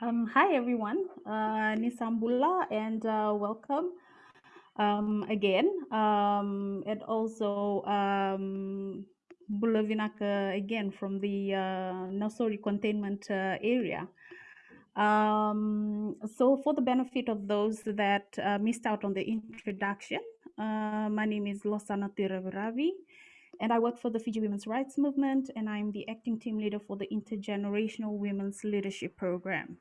Um, hi, everyone. Uh, Nisambula, and uh, welcome um, again. Um, and also um, Bula vinaka again from the uh, Nausori containment uh, area. Um, so for the benefit of those that uh, missed out on the introduction, uh, my name is Losana Tiraviravi and I work for the Fiji Women's Rights Movement, and I'm the acting team leader for the Intergenerational Women's Leadership Program.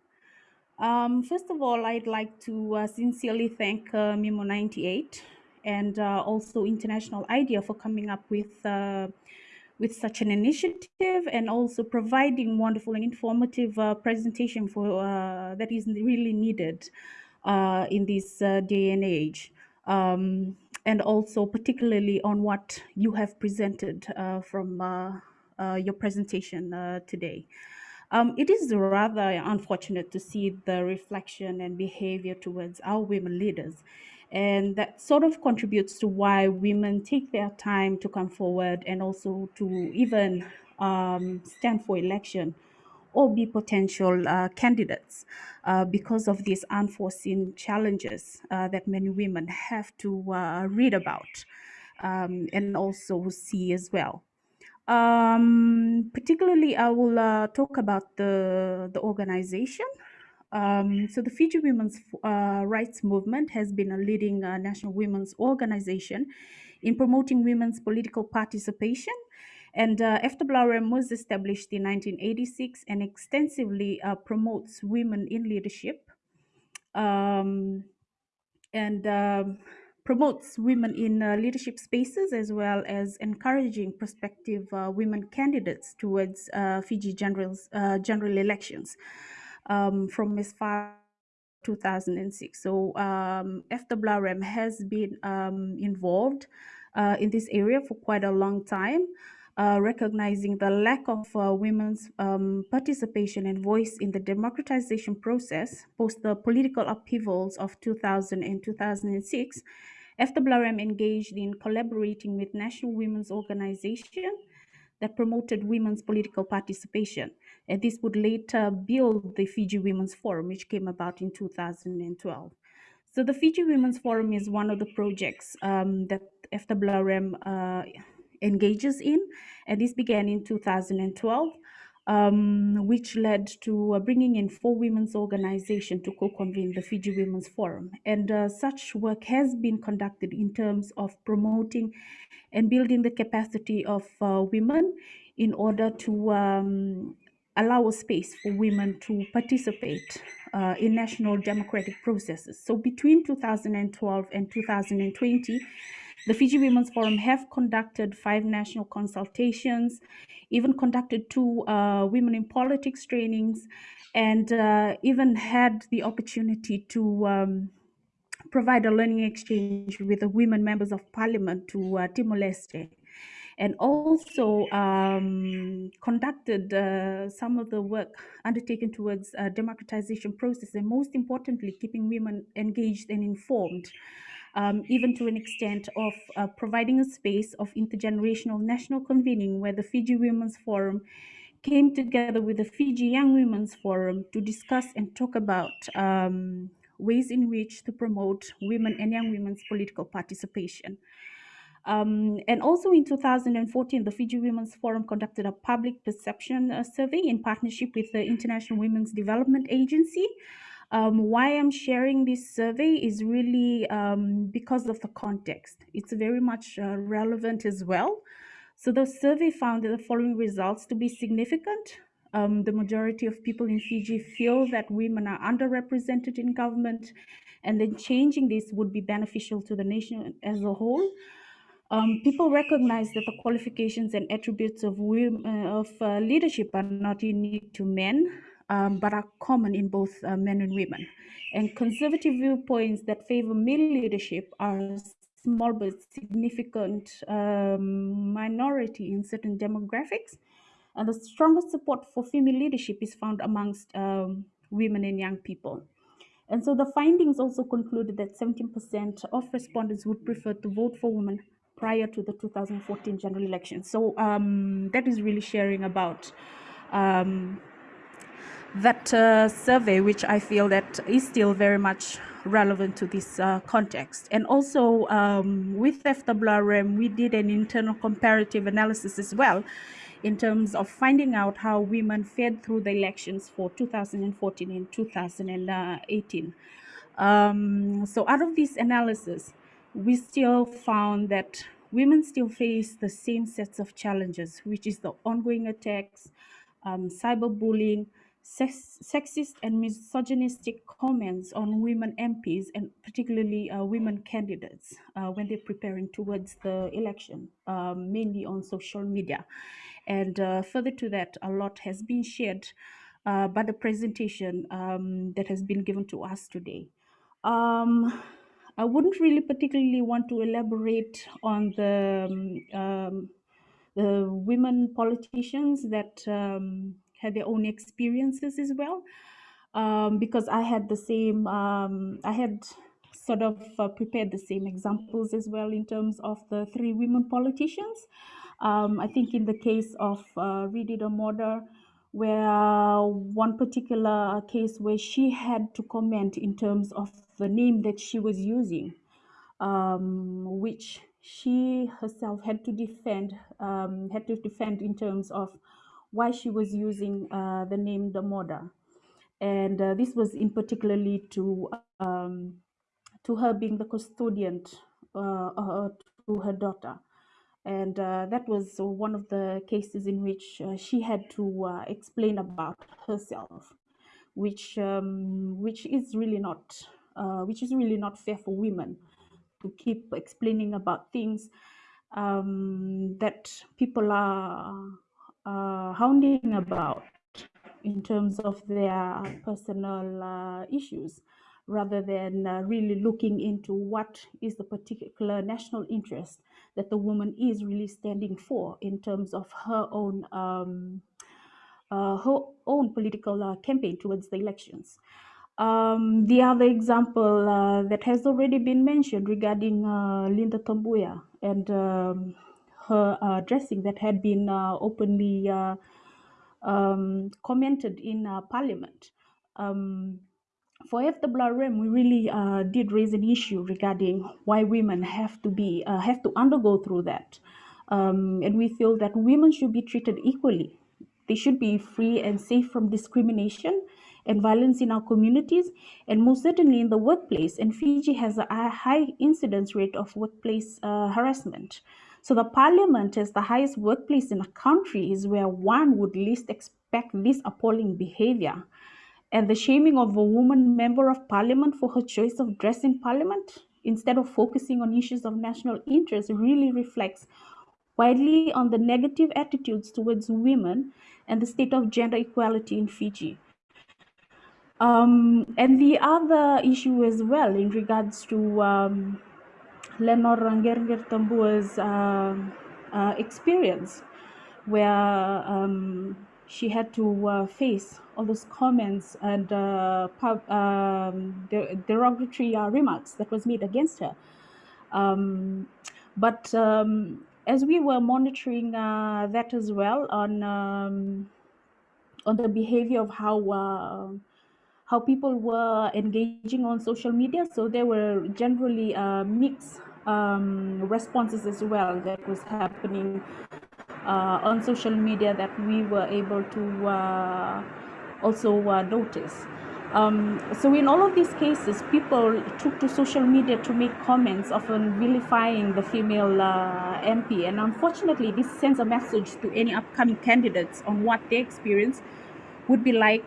Um, first of all, I'd like to uh, sincerely thank uh, MEMO 98 and uh, also International IDEA for coming up with uh, with such an initiative and also providing wonderful and informative uh, presentation for uh, that is really needed in this day and age. Um, and also particularly on what you have presented from your presentation today. Um, it is rather unfortunate to see the reflection and behavior towards our women leaders. And that sort of contributes to why women take their time to come forward and also to even um, stand for election or be potential uh, candidates uh, because of these unforeseen challenges uh, that many women have to uh, read about um, and also see as well. Um, particularly, I will uh, talk about the, the organization. Um, so the Fiji Women's uh, Rights Movement has been a leading uh, national women's organization in promoting women's political participation. And uh, FWRM was established in 1986 and extensively uh, promotes women in leadership. Um, and um, promotes women in uh, leadership spaces as well as encouraging prospective uh, women candidates towards uh, Fiji generals, uh, general elections um, from as far 2006. So um, FWRM has been um, involved uh, in this area for quite a long time. Uh, recognizing the lack of uh, women's um, participation and voice in the democratization process post the political upheavals of 2000 and 2006, FWRM engaged in collaborating with National Women's Organization that promoted women's political participation. And this would later build the Fiji Women's Forum, which came about in 2012. So the Fiji Women's Forum is one of the projects um, that FWRM uh, engages in, and this began in 2012, um, which led to uh, bringing in four women's organizations to co-convene the Fiji Women's Forum. And uh, such work has been conducted in terms of promoting and building the capacity of uh, women in order to um, allow a space for women to participate uh, in national democratic processes. So between 2012 and 2020, the Fiji Women's Forum have conducted five national consultations, even conducted two uh, women in politics trainings, and uh, even had the opportunity to um, provide a learning exchange with the women members of parliament to uh, Timor-Leste. And also um, conducted uh, some of the work undertaken towards uh, democratization process and most importantly keeping women engaged and informed um, even to an extent of uh, providing a space of intergenerational national convening where the Fiji Women's Forum came together with the Fiji Young Women's Forum to discuss and talk about um, ways in which to promote women and young women's political participation. Um, and also in 2014, the Fiji Women's Forum conducted a public perception uh, survey in partnership with the International Women's Development Agency um, why I'm sharing this survey is really um, because of the context. It's very much uh, relevant as well. So the survey found the following results to be significant. Um, the majority of people in Fiji feel that women are underrepresented in government, and then changing this would be beneficial to the nation as a whole. Um, people recognize that the qualifications and attributes of, women, uh, of uh, leadership are not unique to men, um, but are common in both uh, men and women. And conservative viewpoints that favor male leadership are a small but significant um, minority in certain demographics. And the strongest support for female leadership is found amongst um, women and young people. And so the findings also concluded that 17% of respondents would prefer to vote for women prior to the 2014 general election. So um, that is really sharing about um, that uh, survey, which I feel that is still very much relevant to this uh, context. And also um, with FWRM, we did an internal comparative analysis as well in terms of finding out how women fared through the elections for 2014 and 2018. Um, so out of this analysis, we still found that women still face the same sets of challenges, which is the ongoing attacks, um, cyberbullying, sex, sexist and misogynistic comments on women MPs and particularly uh, women candidates uh, when they're preparing towards the election, um, mainly on social media. And uh, further to that, a lot has been shared uh, by the presentation um, that has been given to us today. Um, I wouldn't really particularly want to elaborate on the, um, um the women politicians that um, had their own experiences as well. Um, because I had the same, um, I had sort of uh, prepared the same examples as well in terms of the three women politicians. Um, I think in the case of uh, Ridi Moder, where one particular case where she had to comment in terms of the name that she was using, um, which she herself had to defend, um, had to defend in terms of why she was using uh, the name Damoda. And uh, this was in particularly to um, to her being the custodian uh, uh, to her daughter. And uh, that was one of the cases in which she had to explain about herself, which um, which is really not which is really not fair for women to keep explaining about things um, that people are uh, hounding about in terms of their personal uh, issues rather than uh, really looking into what is the particular national interest that the woman is really standing for in terms of her own um, uh, her own political uh, campaign towards the elections. Um, the other example uh, that has already been mentioned regarding uh, Lynda Tabuya and um, her uh, dressing that had been uh, openly uh, um, commented in uh, Parliament. Um, for FWRM, we really uh, did raise an issue regarding why women have to be uh, have to undergo through that, um, and we feel that women should be treated equally. They should be free and safe from discrimination and violence in our communities, and most certainly in the workplace. And Fiji has a high incidence rate of workplace uh, harassment. So the parliament as the highest workplace in a country is where one would least expect this appalling behavior. And the shaming of a woman member of parliament for her choice of dress in parliament, instead of focusing on issues of national interest, really reflects widely on the negative attitudes towards women and the state of gender equality in Fiji. Um, and the other issue as well in regards to um, Lenora Qereqeretabua's uh, uh, experience, where um, she had to uh, face all those comments and uh, pub, um, derogatory remarks that was made against her. Um, but um, as we were monitoring that as well on um, on the behavior of how how people were engaging on social media. So there were generally uh, mixed um, responses as well that was happening uh, on social media that we were able to uh, also uh, notice. Um, so in all of these cases, people took to social media to make comments, often vilifying the female uh, MP. And unfortunately, this sends a message to any upcoming candidates on what their experience would be like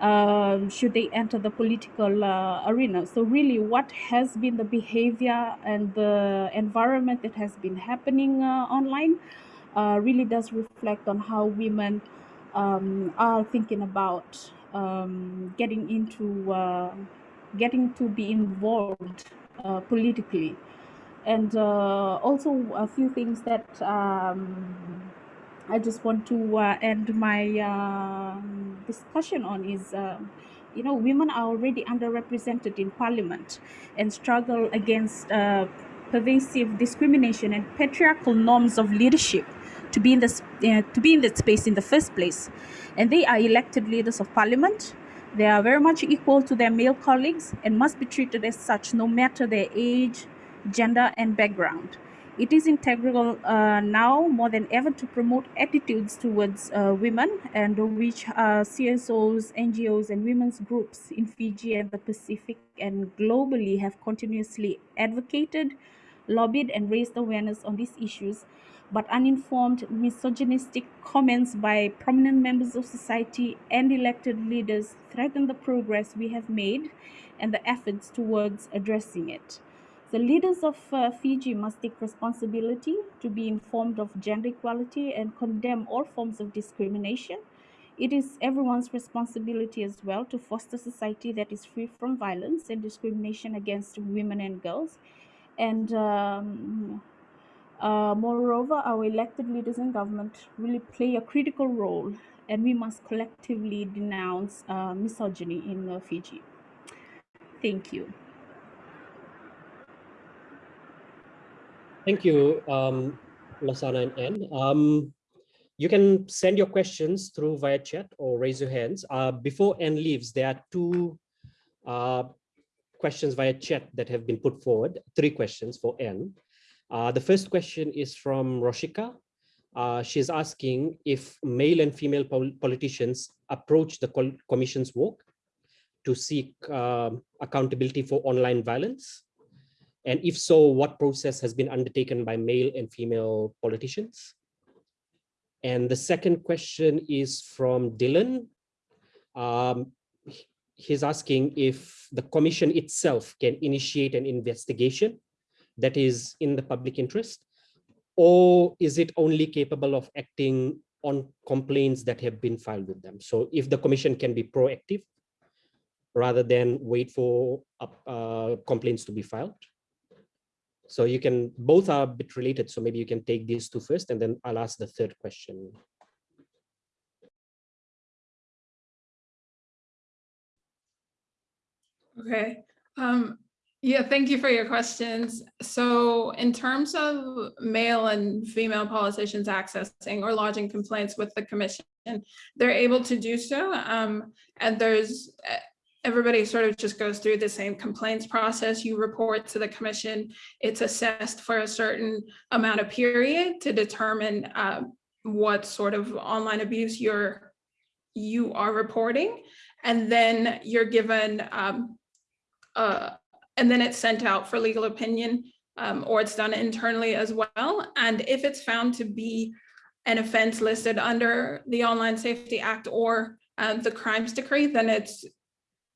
um, should they enter the political uh, arena. So really what has been the behavior and the environment that has been happening uh, online uh, really does reflect on how women um, are thinking about um, getting into uh, getting to be involved uh, politically and uh, also a few things that um, I just want to uh, end my uh, discussion on is, uh, you know, women are already underrepresented in parliament and struggle against uh, pervasive discrimination and patriarchal norms of leadership to be in this uh, to be in that space in the first place. And they are elected leaders of parliament. They are very much equal to their male colleagues and must be treated as such no matter their age, gender, and background. It is integral uh, now more than ever to promote attitudes towards uh, women and which uh, CSOs, NGOs and women's groups in Fiji and the Pacific and globally have continuously advocated, lobbied and raised awareness on these issues but uninformed misogynistic comments by prominent members of society and elected leaders threaten the progress we have made and the efforts towards addressing it. The leaders of uh, Fiji must take responsibility to be informed of gender equality and condemn all forms of discrimination. It is everyone's responsibility as well to foster society that is free from violence and discrimination against women and girls. And um, uh, moreover, our elected leaders in government really play a critical role and we must collectively denounce uh, misogyny in uh, Fiji. Thank you. Thank you, um, Lasana and Anne. Um, you can send your questions through via chat or raise your hands. Uh, before Anne leaves, there are two uh, questions via chat that have been put forward, three questions for Anne. Uh, the first question is from Roshika. Uh, she's asking if male and female pol politicians approach the commission's work to seek um, accountability for online violence. And if so, what process has been undertaken by male and female politicians? And the second question is from Dylan. Um, he's asking if the commission itself can initiate an investigation that is in the public interest, or is it only capable of acting on complaints that have been filed with them? So if the commission can be proactive rather than wait for uh, complaints to be filed. So you can, both are a bit related. So maybe you can take these two first and then I'll ask the third question. Okay. Um, yeah, thank you for your questions. So in terms of male and female politicians accessing or lodging complaints with the commission, they're able to do so. Um, and there's everybody sort of just goes through the same complaints process. You report to the commission. It's assessed for a certain amount of period to determine uh, what sort of online abuse you're you are reporting. And then you're given um, uh, and then it's sent out for legal opinion um, or it's done internally as well. And if it's found to be an offense listed under the Online Safety Act or uh, the crimes decree, then it's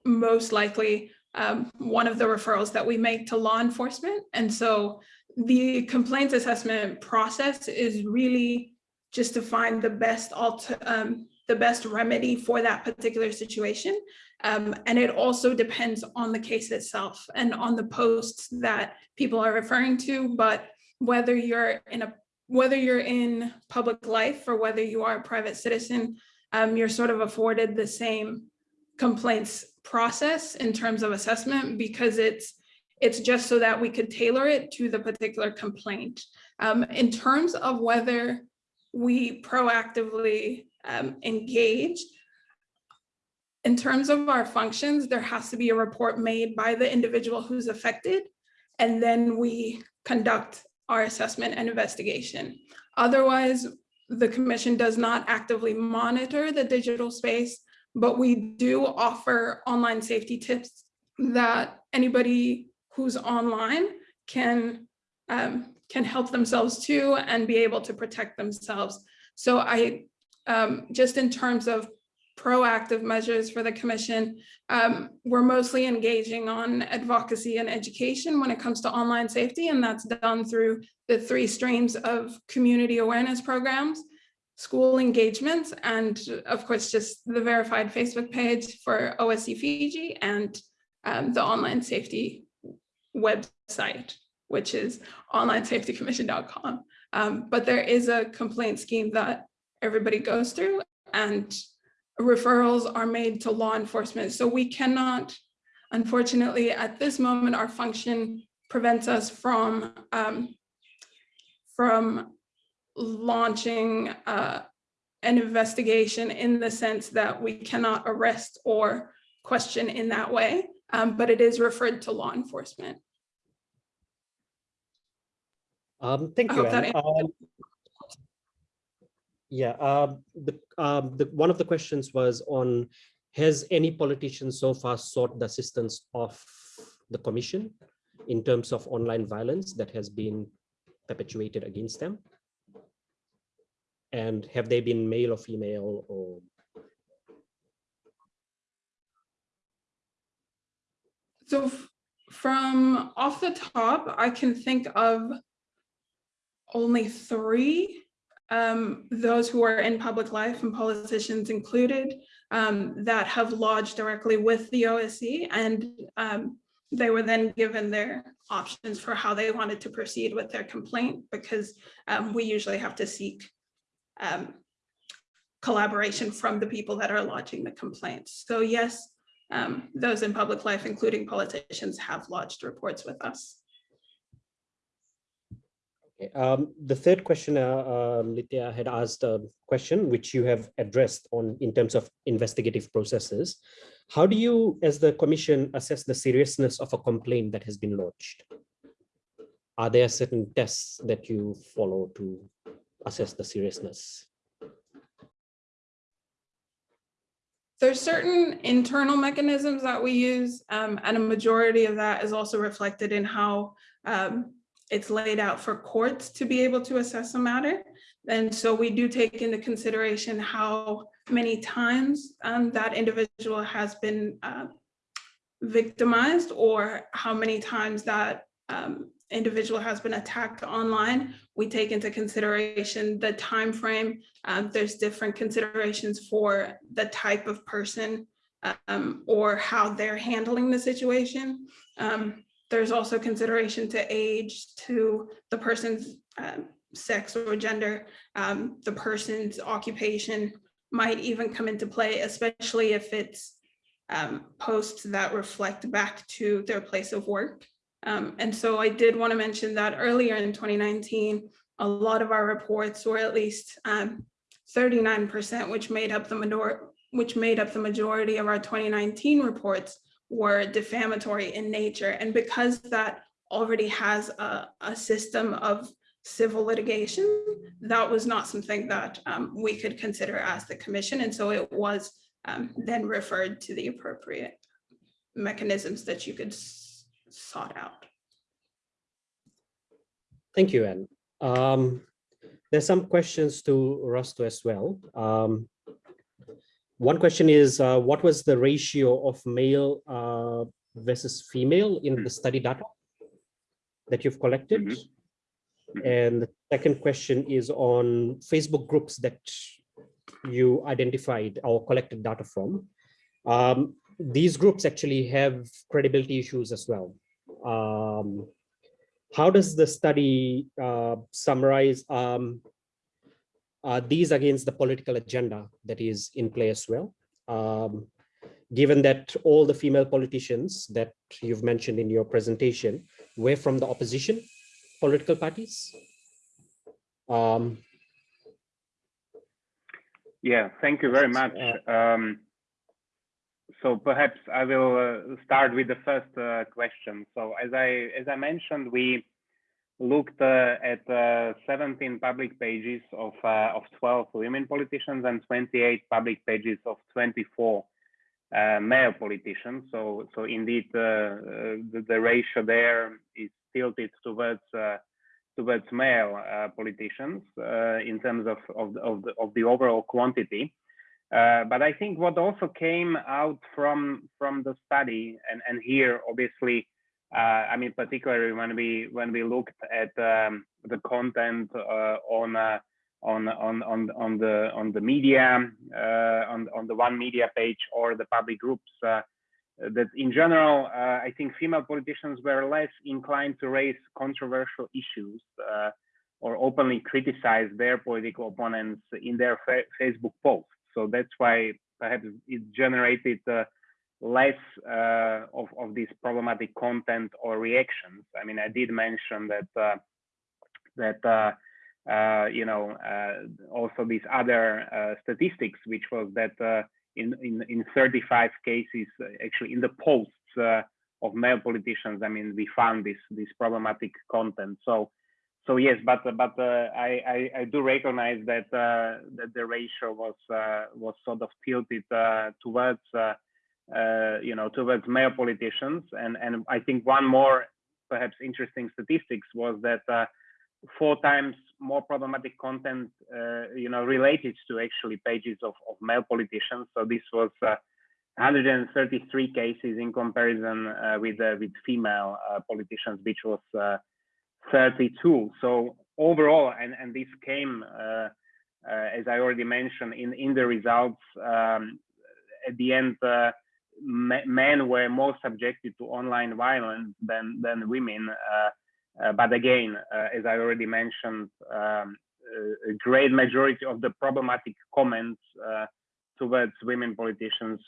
most likely um, one of the referrals that we make to law enforcement. And so the complaints assessment process is really just to find the best um, the best remedy for that particular situation. Um, and it also depends on the case itself and on the posts that people are referring to, but whether you're in a whether you're in public life or whether you are a private citizen, um, you're sort of afforded the same complaints process in terms of assessment because it's it's just so that we could tailor it to the particular complaint. Um, in terms of whether we proactively um, engage, in terms of our functions, there has to be a report made by the individual who's affected, and then we conduct our assessment and investigation. Otherwise, the commission does not actively monitor the digital space, but we do offer online safety tips that anybody who's online can um, can help themselves to and be able to protect themselves. So I um, just in terms of proactive measures for the commission. Um, we're mostly engaging on advocacy and education when it comes to online safety, and that's done through the three streams of community awareness programs, school engagements, and of course, just the verified Facebook page for OSC Fiji and um, the online safety website, which is onlinesafetycommission.com. Um, but there is a complaint scheme that everybody goes through and referrals are made to law enforcement. So we cannot, unfortunately, at this moment, our function prevents us from um, from launching uh, an investigation in the sense that we cannot arrest or question in that way, um, but it is referred to law enforcement. Um, thank I you. Anne. Yeah, um, the, um, the, one of the questions was on, has any politician so far sought the assistance of the commission in terms of online violence that has been perpetuated against them? And have they been male or female or? So from off the top, I can think of only three um, those who are in public life and politicians included um, that have lodged directly with the OSC and um, they were then given their options for how they wanted to proceed with their complaint because um, we usually have to seek um, collaboration from the people that are lodging the complaints. So yes, um, those in public life, including politicians, have lodged reports with us. Okay, Um, the third question, uh, uh, had asked a question which you have addressed on in terms of investigative processes. How do you, as the commission, assess the seriousness of a complaint that has been lodged? Are there certain tests that you follow to assess the seriousness? There's certain internal mechanisms that we use, um, and a majority of that is also reflected in how um, it's laid out for courts to be able to assess a matter. And so we do take into consideration how many times um, that individual has been uh, victimized or how many times that um, individual has been attacked online. We take into consideration the time frame. Um, there's different considerations for the type of person um, or how they're handling the situation. Um, there's also consideration to age, to the person's um, sex or gender, um, the person's occupation might even come into play, especially if it's um, posts that reflect back to their place of work. Um, and so I did want to mention that earlier in 2019, a lot of our reports were at least 39%, um, which made up the majority which made up the majority of our 2019 reports were defamatory in nature. And because that already has a, a system of civil litigation, that was not something that um, we could consider as the commission. And so it was um, then referred to the appropriate mechanisms that you could sought out. Thank you, Anne. Um, there's some questions to Rasto as well. Um, one question is, uh, what was the ratio of male uh, versus female in the study data that you've collected? Mm -hmm. And the second question is on Facebook groups that you identified or collected data from. Um, these groups actually have credibility issues as well. Um, how does the study uh, summarize um, uh, these against the political agenda that is in play as well? Um, given that all the female politicians that you've mentioned in your presentation were from the opposition political parties? Um, yeah, thank you very much. Uh, um, so perhaps I will uh, start with the first uh, question. So as I as I mentioned, we looked uh, at uh, 17 public pages of uh, of 12 women politicians and 28 public pages of 24 male politicians. So so indeed the, the ratio there is tilted towards towards male uh, politicians uh, in terms of of of the, of the overall quantity. Uh, but I think what also came out from from the study, and and here obviously, I mean particularly when we when we looked at um, the content on on on on on the on the media uh, on on the one media page or the public groups uh, that in general, uh, I think female politicians were less inclined to raise controversial issues uh, or openly criticize their political opponents in their fa Facebook posts. So that's why perhaps it generated uh, less uh, of, of this problematic content or reactions. I mean, I did mention that uh, that uh, you know also these other statistics, which was that in, in, in 35 cases, uh, actually in the posts uh, of male politicians, I mean, we found this this problematic content. So, so yes, but but uh, I, I, I do recognize that uh, that the ratio was uh, was sort of tilted uh, towards you know towards male politicians, and and I think one more perhaps interesting statistics was that four times more problematic content, uh, you know, related to actually pages of, of male politicians. So this was uh, 133 cases in comparison uh, with uh, with female uh, politicians, which was uh, 32. So overall, and and this came as I already mentioned in in the results. Um, at the end, men were more subjected to online violence than than women. Uh, but again, uh, as I already mentioned, um, a great majority of the problematic comments uh, towards women politicians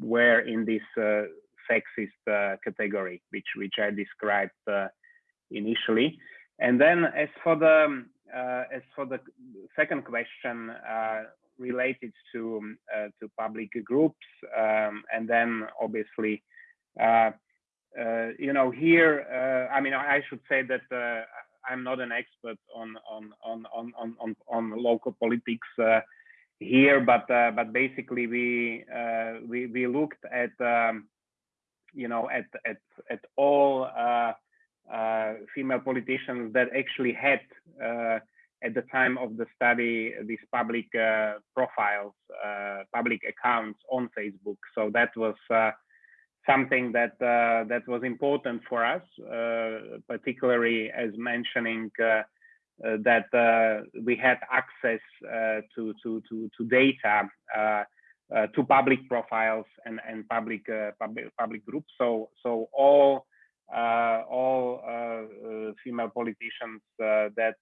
were in this uh, sexist uh, category, which which I described uh, initially. And then as for the uh, as for the second question related to um, to public groups, um, and then obviously. you know, here, I mean, I should say that I'm not an expert on on on on on on, local politics uh, here, but uh, but basically we uh, we we looked at um, you know at at at all uh, uh, female politicians that actually had uh, at the time of the study these public profiles, public accounts on Facebook. So that was something that uh, that was important for us, uh, particularly as mentioning uh, uh that uh, we had access uh, to, to to to data to public profiles and and public public public groups. So so all Uh, all uh, uh, female politicians that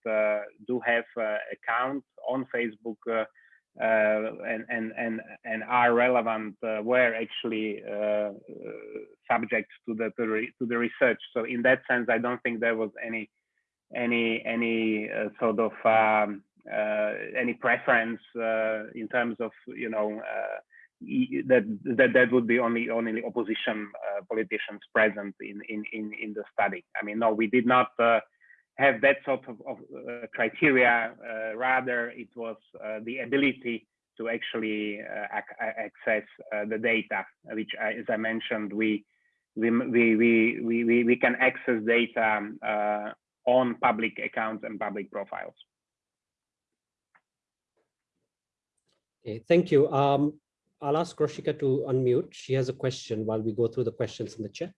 do have accounts on Facebook uh, and and and and are relevant uh, were actually uh, subject to the to, the research. So in that sense, I don't think there was any any any sort of um, any preference in terms of you know that that that would be only only opposition uh, politicians present in in in in the study. I mean, no, we did not uh, have that sort of, of uh, criteria. Uh, rather, it was uh, the ability to actually uh, ac access the data, which, as I mentioned, we we we we we, we can access data on public accounts and public profiles. Okay, thank you. Um, I'll ask Roshika to unmute. She has a question while we go through the questions in the chat.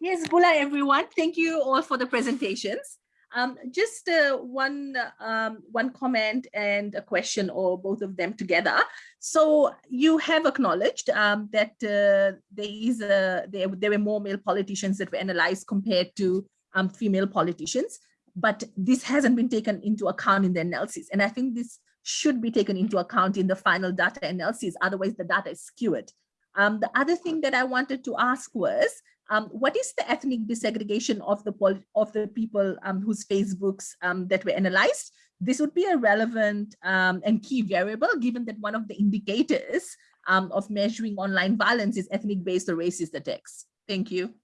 Yes, Bula everyone. Thank you all for the presentations. Um, just uh, one um, one comment and a question or both of them together. So you have acknowledged um, that uh, there is a, there, there were more male politicians that were analyzed compared to um, female politicians, but this hasn't been taken into account in the analysis. And I think this should be taken into account in the final data analysis, otherwise the data is skewed. Um, the other thing that I wanted to ask was, um, what is the ethnic desegregation of the of the people um, whose Facebooks um, that were analyzed? This would be a relevant um, and key variable, given that one of the indicators um, of measuring online violence is ethnic-based or racist attacks. Thank you.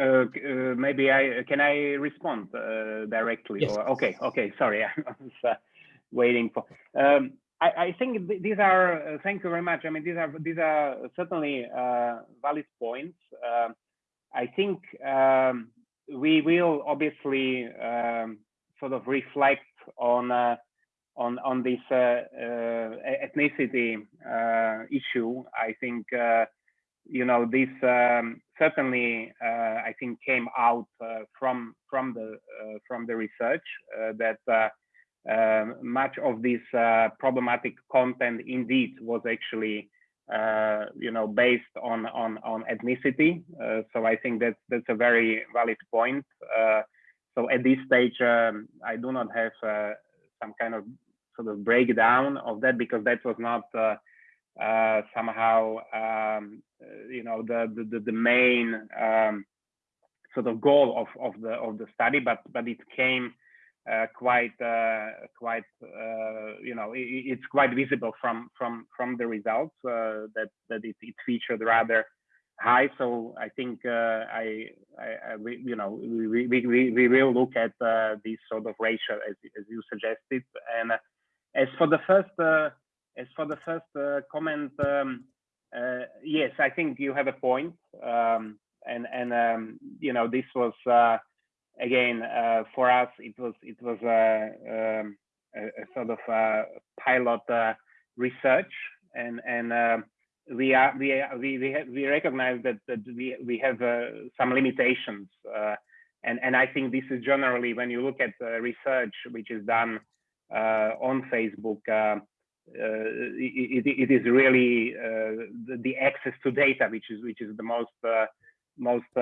Uh, uh, maybe I can I respond uh, directly? Yes. Or, okay, okay. Sorry, (laughs) I was uh, waiting for. Um, I, I, think th these are. Uh, thank you very much. I mean, these are these are certainly uh, valid points. Um, I think um, we will obviously um, sort of reflect on on on this ethnicity issue. I think you know, this um, certainly, uh, I think, came out uh, from from the uh, from the research uh, that uh, um, much of this uh, problematic content indeed was actually, you know, based on on on ethnicity. so I think that's that's a very valid point. so at this stage, um, I do not have some kind of sort of breakdown of that because that was not uh, somehow um, uh, you know the the, the main um, sort of goal of, of the of the study but but it came uh, quite uh, quite uh, you know it, it's quite visible from from from the results uh, that that it, it, featured rather high. So I think I, I, I you know we, we, we, we will look at this sort of ratio as, as you suggested. And as for the first as for the first uh, comment, um, uh, yes, I think you have a point. Um, and and um, you know this was uh, again for us it was it was um, a, a, sort of a pilot research and and we are we we we, have, we recognize that, that we we have uh, some limitations, uh, and and I think this is generally when you look at uh, research which is done uh, on Facebook, uh, it, it is really the, the, access to data which is which is the most most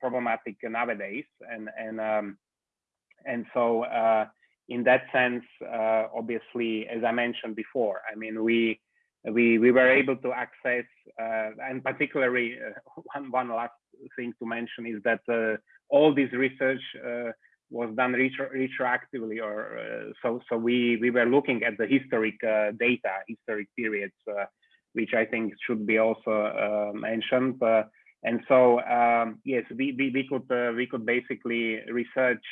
problematic nowadays, and and um, and so in that sense, obviously, as I mentioned before, I mean we we we were able to access uh, and particularly uh, (laughs) one one last thing to mention is that uh, all this research uh, was done retro retroactively or uh, so so we we were looking at the historic uh, data historic periods which I think should be also mentioned. And so um, yes we, we we could we could basically research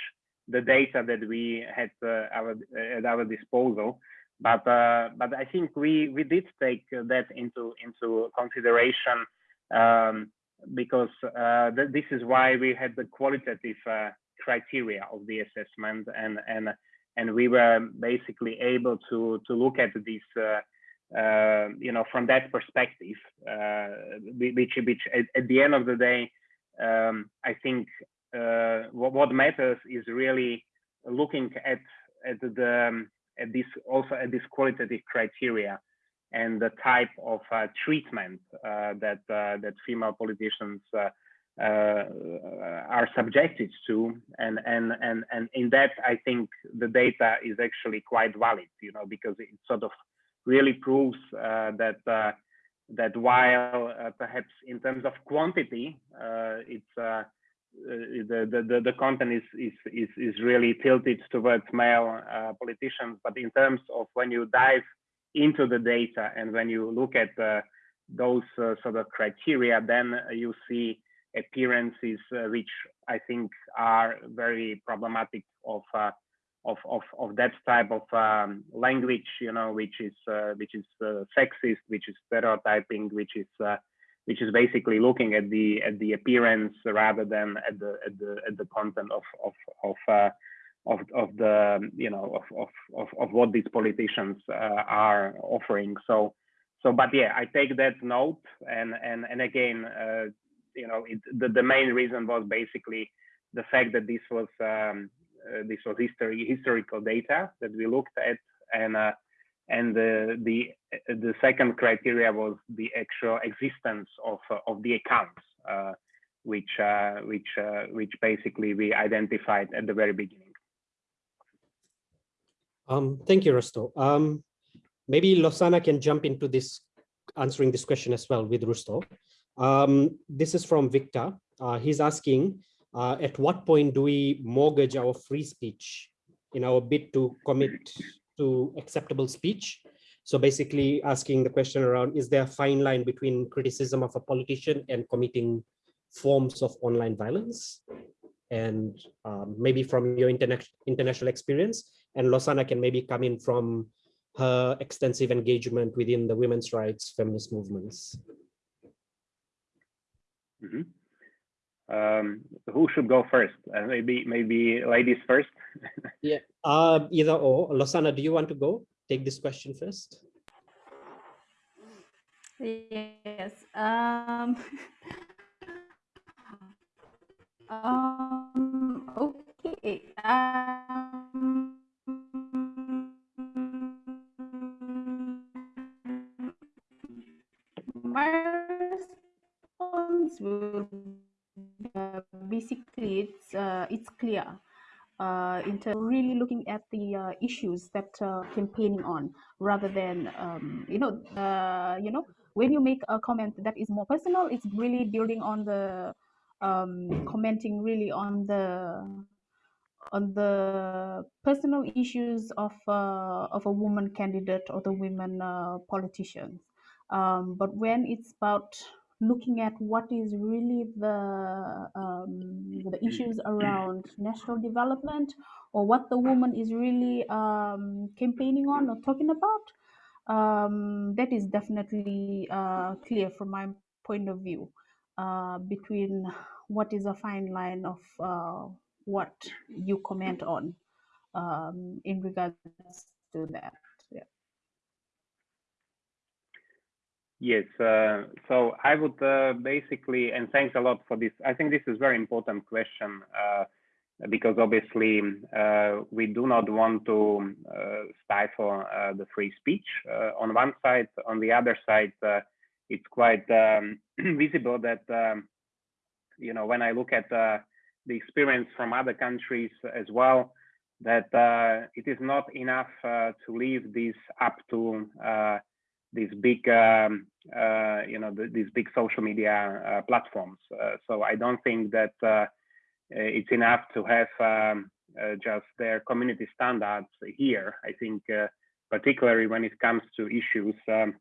the data that we had our, at our disposal. But uh, but I think we we did take that into into consideration um, because uh, th this is why we had the qualitative uh, criteria of the assessment and and and we were basically able to to look at this uh, uh, you know from that perspective uh, which which at, at, the end of the day um, I think what, what matters is really looking at at the um, at this also at this qualitative criteria and the type of uh, treatment uh, that uh, that female politicians uh, uh, are subjected to, and and and and in that I think the data is actually quite valid, you know, because it sort of really proves uh, that that while perhaps in terms of quantity, it's uh, the, the, the content is, is, is, is really tilted towards male uh, politicians. But in terms of when you dive into the data and when you look at uh, those uh, sort of criteria, then you see appearances uh, which I think are very problematic of uh, of, of, of that type of um, language, you know, which is which is sexist, which is stereotyping, which is which is basically looking at the at the appearance rather than at the at the at the content of of of uh, of, of the you know of, of of of what these politicians uh, are offering. So so but yeah, I take that note and and and again, uh, you know, it, the the main reason was basically the fact that this was um, uh, this was history historical data that we looked at and uh, and the the the second criteria was the actual existence of of the accounts, uh, which uh, which uh, which basically we identified at the very beginning. Um, thank you, Rusto. Um, maybe Losana can jump into this, answering this question as well with Rusto. Um, this is from Victor. Uh, he's asking, uh, at what point do we mortgage our free speech in our bid to commit to acceptable speech. So basically asking the question around, is there a fine line between criticism of a politician and committing forms of online violence? And um, maybe from your interna international experience, and Losana can maybe come in from her extensive engagement within the women's rights feminist movements. Mm -hmm. Um, who should go first? Uh, maybe maybe ladies first. (laughs) yeah, uh, either or. Losana, do you want to go? Take this question first. Yes. Um, (laughs) um, okay. Um, my response will uh, basically it's uh, it's clear uh, in terms really looking at the uh, issues that uh, campaigning on rather than um, you know uh, you know when you make a comment that is more personal it's really building on the um, commenting really on the on the personal issues of of a woman candidate or the women politicians. Um, but when it's about looking at what is really the um, the issues around national development or what the woman is really um, campaigning on or talking about um, that is definitely uh, clear from my point of view uh, between what is a fine line of uh, what you comment on um, in regards to that Yes, uh, so I would uh, basically, and thanks a lot for this. I think this is very important question uh, because obviously uh, we do not want to uh, stifle uh, the free speech on one side. On the other side, it's quite um, (clears throat) visible that, um, you know, when I look at the experience from other countries as well, that it is not enough to leave this up to these big, um, uh, you know, the, these big social media uh, platforms. Uh, so I don't think that uh, it's enough to have um, uh, just their community standards here. I think, uh, particularly when it comes to issues um,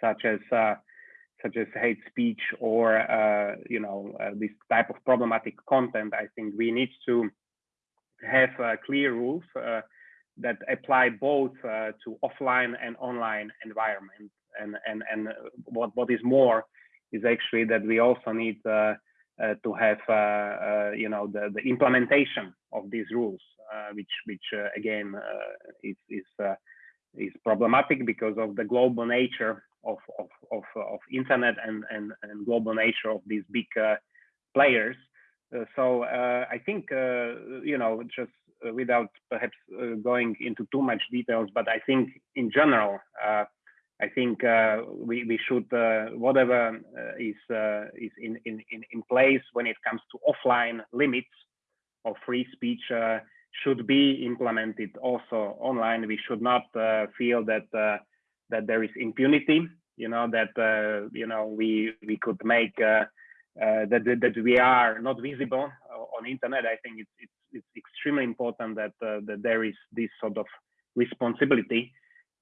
such as such as hate speech or you know this type of problematic content, I think we need to have clear rules that apply both uh, to offline and online environment. And, and, and what, what is more is actually that we also need uh, uh, to have, uh, uh, you know, the, the implementation of these rules, uh, which, which again, is, is, is problematic because of the global nature of, of, of, of internet and, and, and global nature of these big players. so I think, you know, just uh, Uh, without perhaps uh, going into too much details, but I think in general, uh, I think uh, we, we should, uh, whatever is, is in, in, in place when it comes to offline limits of free speech should be implemented also online. We should not feel that that there is impunity you know that uh, you know we we could make uh, uh, that that we are not visible on internet i think it's it's it's extremely important that uh, that there is this sort of responsibility.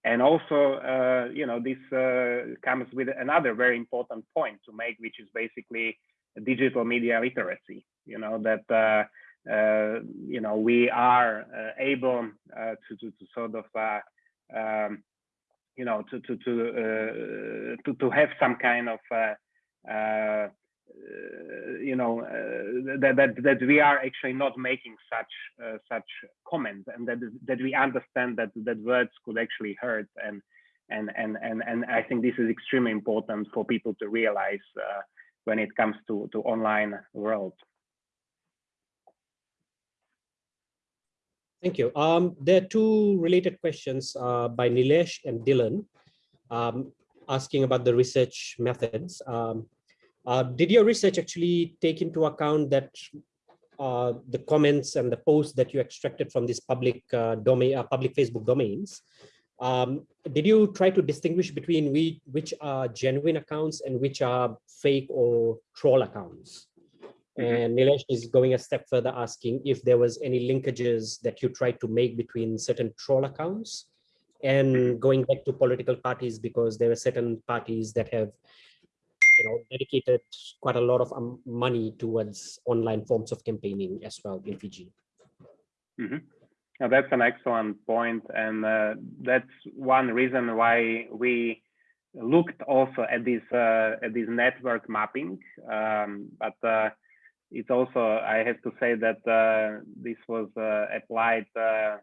And also uh, you know this uh, comes with another very important point to make which is basically digital media literacy you know that uh, uh, you know we are uh, able to, to, to sort of um, you know to to to to, to have some kind of uh, you know uh, that, that that we are actually not making such uh, such comments and that that we understand that that words could actually hurt and and and and and I think this is extremely important for people to realize uh, when it comes to to online world. Thank you. Um, there are two related questions uh, by Nilesh and Dylan um, asking about the research methods. Um, uh, did your research actually take into account that uh, the comments and the posts that you extracted from these public uh, domain, uh, public Facebook domains? Um, did you try to distinguish between we, which are genuine accounts and which are fake or troll accounts? Mm -hmm. And Nilesh is going a step further asking if there was any linkages that you tried to make between certain troll accounts and mm-hmm. going back to political parties because there are certain parties that have you know, dedicated quite a lot of um, money towards online forms of campaigning as well in Fiji. Mm -hmm. now, that's an excellent point, and uh, that's one reason why we looked also at this uh, at this network mapping. Um, but uh, it's also I have to say that uh, this was uh, applied uh,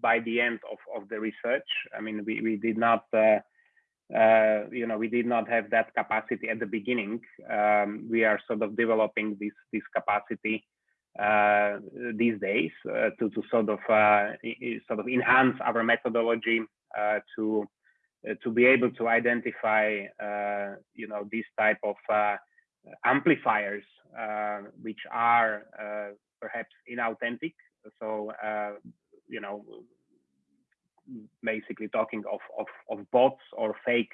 by the end of of the research. I mean, we we did not uh, you know, we did not have that capacity at the beginning. Um, we are sort of developing this this capacity uh, these days uh, to to sort of uh, sort of enhance our methodology uh, to uh, to be able to identify you know these type of amplifiers which are perhaps inauthentic. So you know basically talking of, of, of bots or fake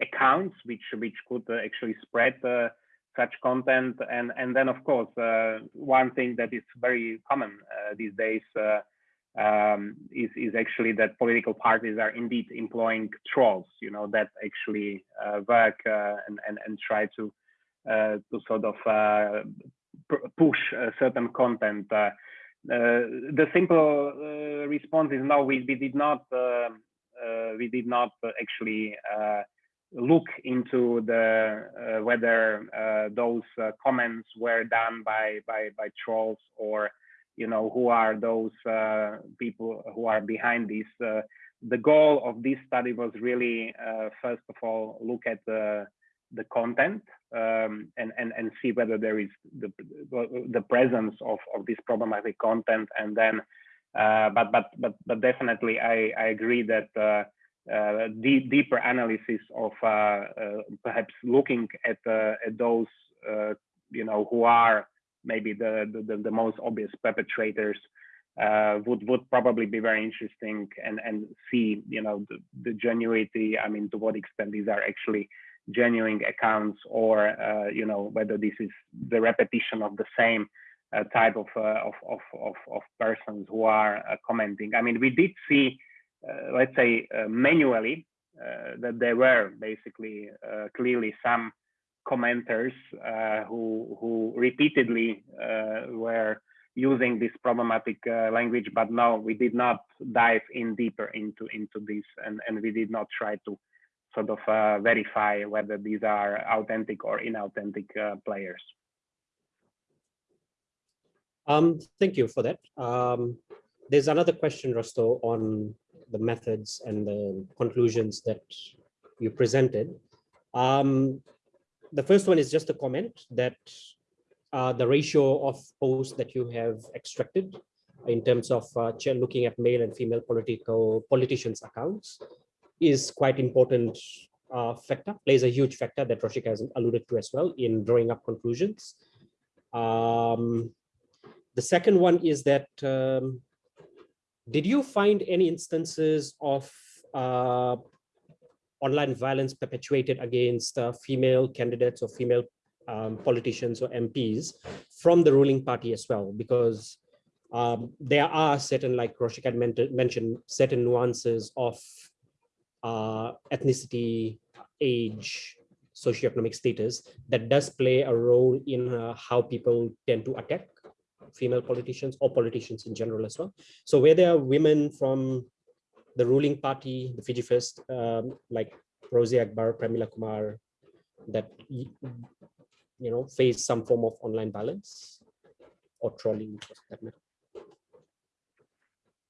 accounts which which could uh, actually spread uh, such content. And and then of course uh, one thing that is very common these days um, is is actually that political parties are indeed employing trolls you know that actually work and, and and try to to sort of push certain content the simple uh, response is no. We, we did not. Uh, we did not actually look into the whether those comments were done by by by trolls or you know who are those uh, people who are behind this uh, the goal of this study was really, uh, first of all, look at the the content um, and, and and see whether there is the the presence of of this problematic content, and then, uh, but but but but definitely, I I agree that. Uh, uh, deep, deeper analysis of uh, uh, perhaps looking at at those you know who are maybe the, the the most obvious perpetrators uh, would would probably be very interesting and and see you know the, the genuinity i mean to what extent these are actually genuine accounts or uh, you know whether this is the repetition of the same uh, type of, uh, of, of of of persons who are uh, commenting. I mean we did see uh, let's say manually that there were basically clearly some commenters who who repeatedly were using this problematic uh, language, but no, we did not dive in deeper into into this, and and we did not try to sort of uh, verify whether these are authentic or inauthentic uh, players. Um, thank you for that. Um, there's another question, Hristo, on the methods and the conclusions that you presented. Um, the first one is just a comment that uh, the ratio of posts that you have extracted in terms of uh, looking at male and female political politicians accounts is quite important uh, factor, plays a huge factor that Roshika has alluded to as well in drawing up conclusions. Um, the second one is that, um, did you find any instances of uh, online violence perpetuated against uh, female candidates or female um, politicians or MPs from the ruling party as well, because um, there are certain, like Roshika mentioned, certain nuances of uh, ethnicity, age, socioeconomic status that does play a role in uh, how people tend to attack female politicians or politicians in general as well. So where there are women from the ruling party, the Fiji First, um, like Rosy Akbar, Pramila Kumar, that you know, face some form of online violence or trolling that matter?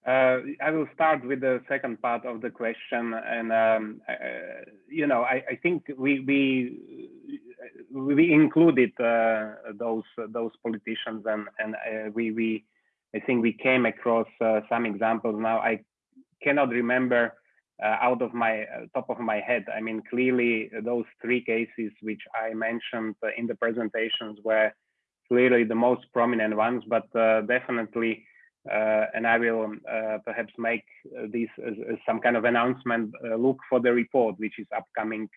Uh, I will start with the second part of the question, and um, uh, you know, I, I, think we we we included uh, those those politicians, and and uh, we we I think we came across uh, some examples. Now I cannot remember uh, out of my uh, top of my head. I mean, clearly those three cases which I mentioned uh, in the presentations were clearly the most prominent ones, but definitely, and I will perhaps make this as, as, some kind of announcement, look for the report, which is upcoming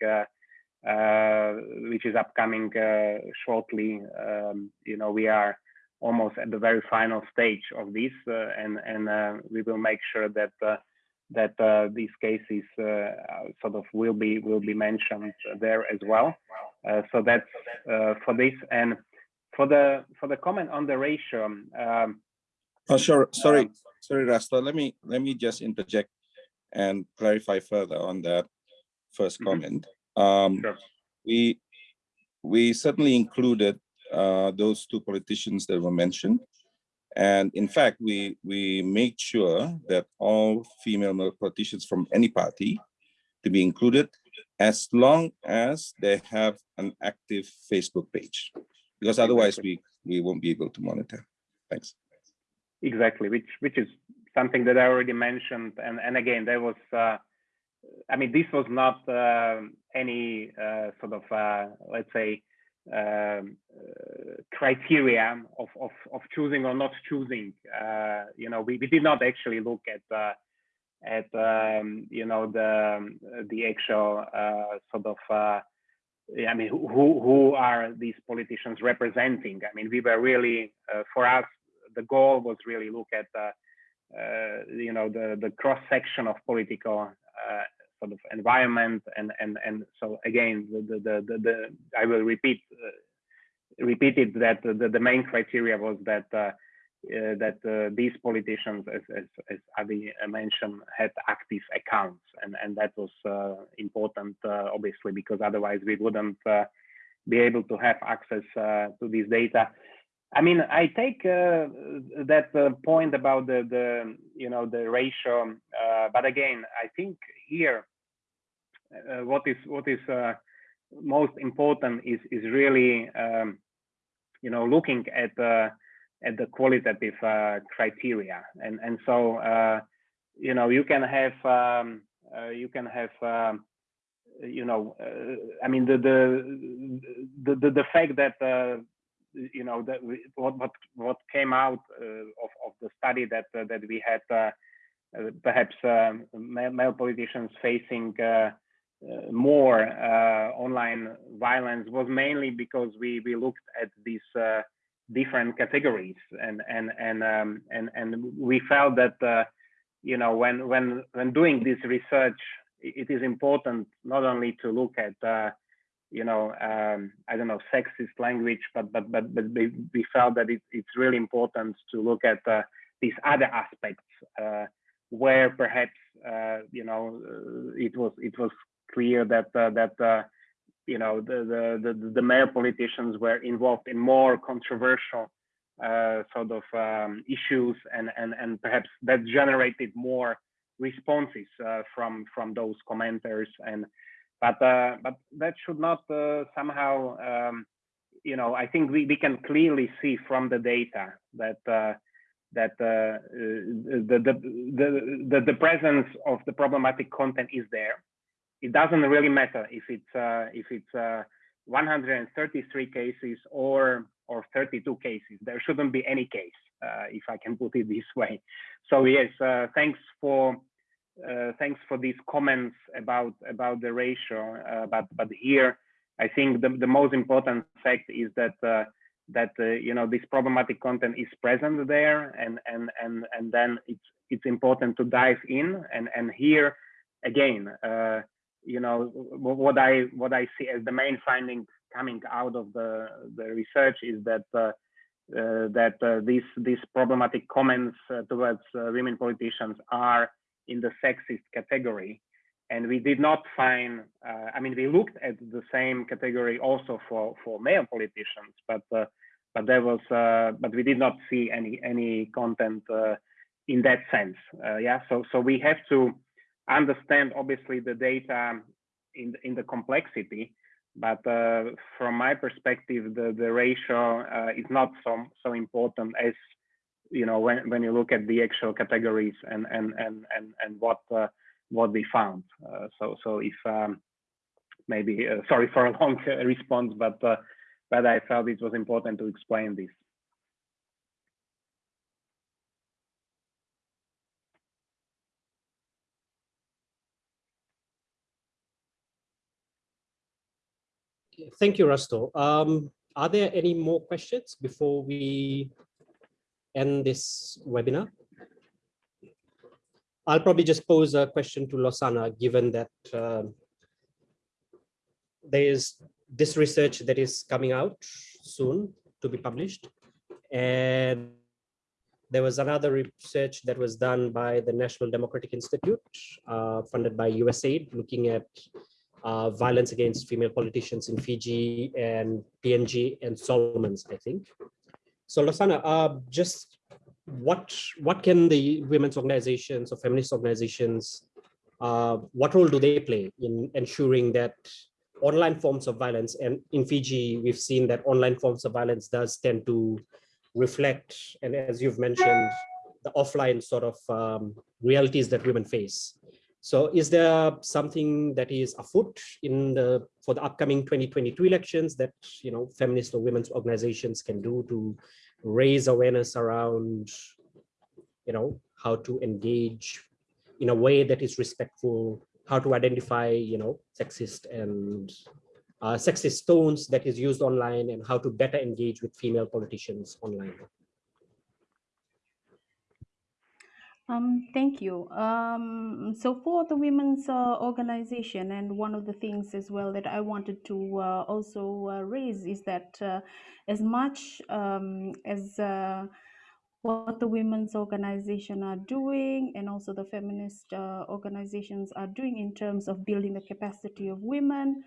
uh, which is upcoming uh, shortly. Um, you know, we are almost at the very final stage of this, uh, and and we will make sure that that uh, these cases uh, sort of will be will be mentioned there as well. Uh, so that's for this and for the for the comment on the ratio. Um, oh, sure. Sorry, um, sorry, Hristo. Let me let me just interject and clarify further on that first mm -hmm. comment. Um, sure. We we certainly included uh, those two politicians that were mentioned. And in fact, we, we made sure that all female politicians from any party to be included as long as they have an active Facebook page, because otherwise we, we won't be able to monitor. Thanks. Exactly, which which is something that I already mentioned. And, and again, there was, uh, I mean, this was not uh, any uh, sort of, uh, let's say, um, criteria of, of, of choosing or not choosing. Uh, you know, we, we did not actually look at uh, at um, you know the the actual sort of I mean who who are these politicians representing? I mean, we were really for us the goal was really look at you know the the cross section of political sort of environment and and and so again the the the, the I will repeat uh, repeat it that the, the main criteria was that uh, uh, that uh, these politicians, as, as, as Adi mentioned, had active accounts, and and that was uh, important, uh, obviously, because otherwise we wouldn't be able to have access to this data. I mean, I take uh, that uh, point about the, the, you know, the ratio, uh, but again, I think here, uh, what is what is uh, most important is is really, um, you know, looking at uh, at the qualitative criteria, and and so, you know, you can have um, you can have. Um, you know, I mean, the the the the, fact that you know that we, what what what came out uh, of of the study that uh, that we had uh, perhaps male, male, politicians facing more online violence was mainly because we we looked at these different categories and and and um, and and we felt that uh, you know when when when doing this research it is important not only to look at uh, you know, um, I don't know, sexist language, but but but but we felt that it, it's really important to look at uh, these other aspects uh, where perhaps uh, you know uh, it was it was clear that uh, that uh, you know the, the the the male politicians were involved in more controversial sort of um, issues and and and perhaps that generated more responses from from those commenters and but uh, but that should not uh, somehow um, you know i think we, we can clearly see from the data that uh, that uh, the, the, the the the presence of the problematic content is there. It doesn't really matter if it's uh, if it's uh, 133 cases or or 32 cases. There shouldn't be any case if i can put it this way. So yes thanks for uh, thanks for these comments about about the ratio. Uh, but but here, I think the, the most important fact is that uh, that uh, you know this problematic content is present there, and and and and then it's it's important to dive in. And and here, again, uh, you know what I what I see as the main finding coming out of the the research is that. Uh, that these these problematic comments towards women politicians are in the sexist category. And we did not find, uh, I mean, we looked at the same category also for, for male politicians, but uh, but there was, uh, but we did not see any any content uh, in that sense. Uh, yeah, so so we have to understand obviously the data in in the complexity, but uh, from my perspective, the the ratio uh, is not so so important as you know when when you look at the actual categories and and and and and what uh, what we found. Uh, so so if um, maybe uh, sorry for a long response, but uh, but I felt it was important to explain this. Thank you, Rasto. Um, are there any more questions before we end this webinar. I'll probably just pose a question to Losana, given that uh, there is this research that is coming out soon to be published. And there was another research that was done by the National Democratic Institute, uh, funded by USAID, looking at uh, violence against female politicians in Fiji and PNG and Solomons, I think. So Losana, uh, just what what can the women's organizations or feminist organizations, uh, what role do they play in ensuring that online forms of violence, and in Fiji, we've seen that online forms of violence does tend to reflect, and as you've mentioned, the offline sort of um, realities that women face. So is there something that is afoot in the for the upcoming 2022 elections that you know feminist or women's organizations can do to raise awareness around you know how to engage in a way that is respectful, how to identify you know sexist and uh, sexist tones that is used online and how to better engage with female politicians online. Um, thank you. Um, so for the women's uh, organization, and one of the things as well that I wanted to uh, also uh, raise is that uh, as much um, as uh, what the women's organization are doing and also the feminist uh, organizations are doing in terms of building the capacity of women,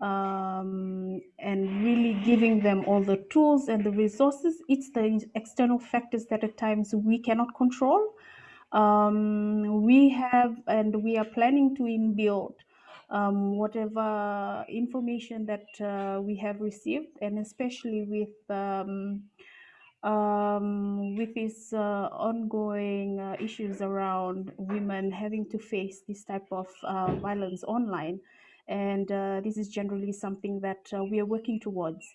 um, and really giving them all the tools and the resources. It's the external factors that at times we cannot control. Um, we have and we are planning to inbuild um, whatever information that uh, we have received, and especially with um, um, with these uh, ongoing uh, issues around women having to face this type of uh, violence online. And uh, this is generally something that uh, we are working towards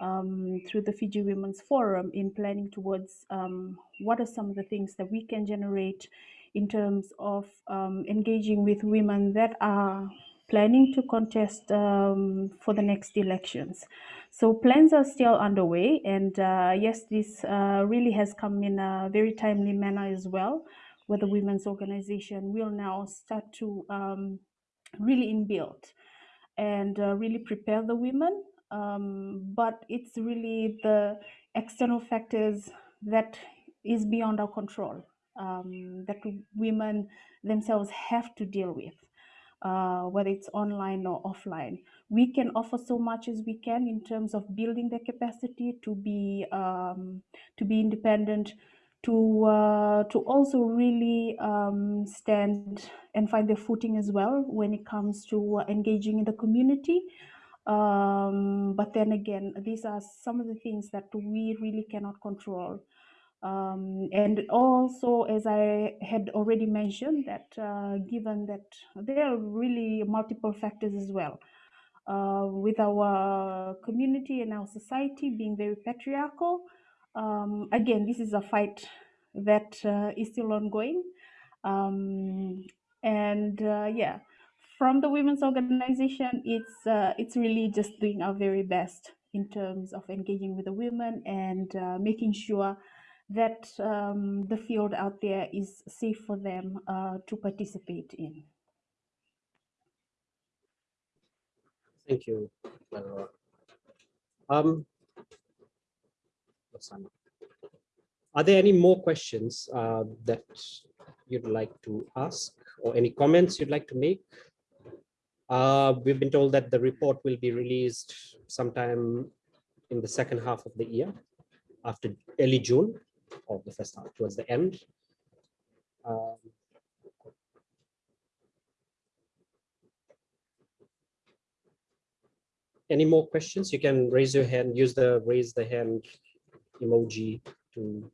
um, through the Fiji Women's Forum in planning towards um, what are some of the things that we can generate in terms of um, engaging with women that are planning to contest um, for the next elections. So plans are still underway, and uh, yes, this uh, really has come in a very timely manner as well, where the women's organization will now start to um, really inbuild and uh, really prepare the women. Um, but it's really the external factors that is beyond our control um, that women themselves have to deal with uh, whether it's online or offline. We can offer so much as we can in terms of building their capacity to be um, to be independent, to uh, to also really um, stand and find their footing as well when it comes to uh, engaging in the community. Um, but then again, these are some of the things that we really cannot control. Um, and also, as I had already mentioned, that uh, given that there are really multiple factors as well, uh, with our community and our society being very patriarchal, um, again, this is a fight that uh, is still ongoing. Um, and uh, yeah, from the women's organization, it's uh, it's really just doing our very best in terms of engaging with the women and uh, making sure that um, the field out there is safe for them uh, to participate in. Thank you. Um, are there any more questions uh, that you'd like to ask or any comments you'd like to make? Uh, we've been told that the report will be released sometime in the second half of the year after early June of the first half towards the end. Um, any more questions? You can raise your hand, use the raise the hand emoji to.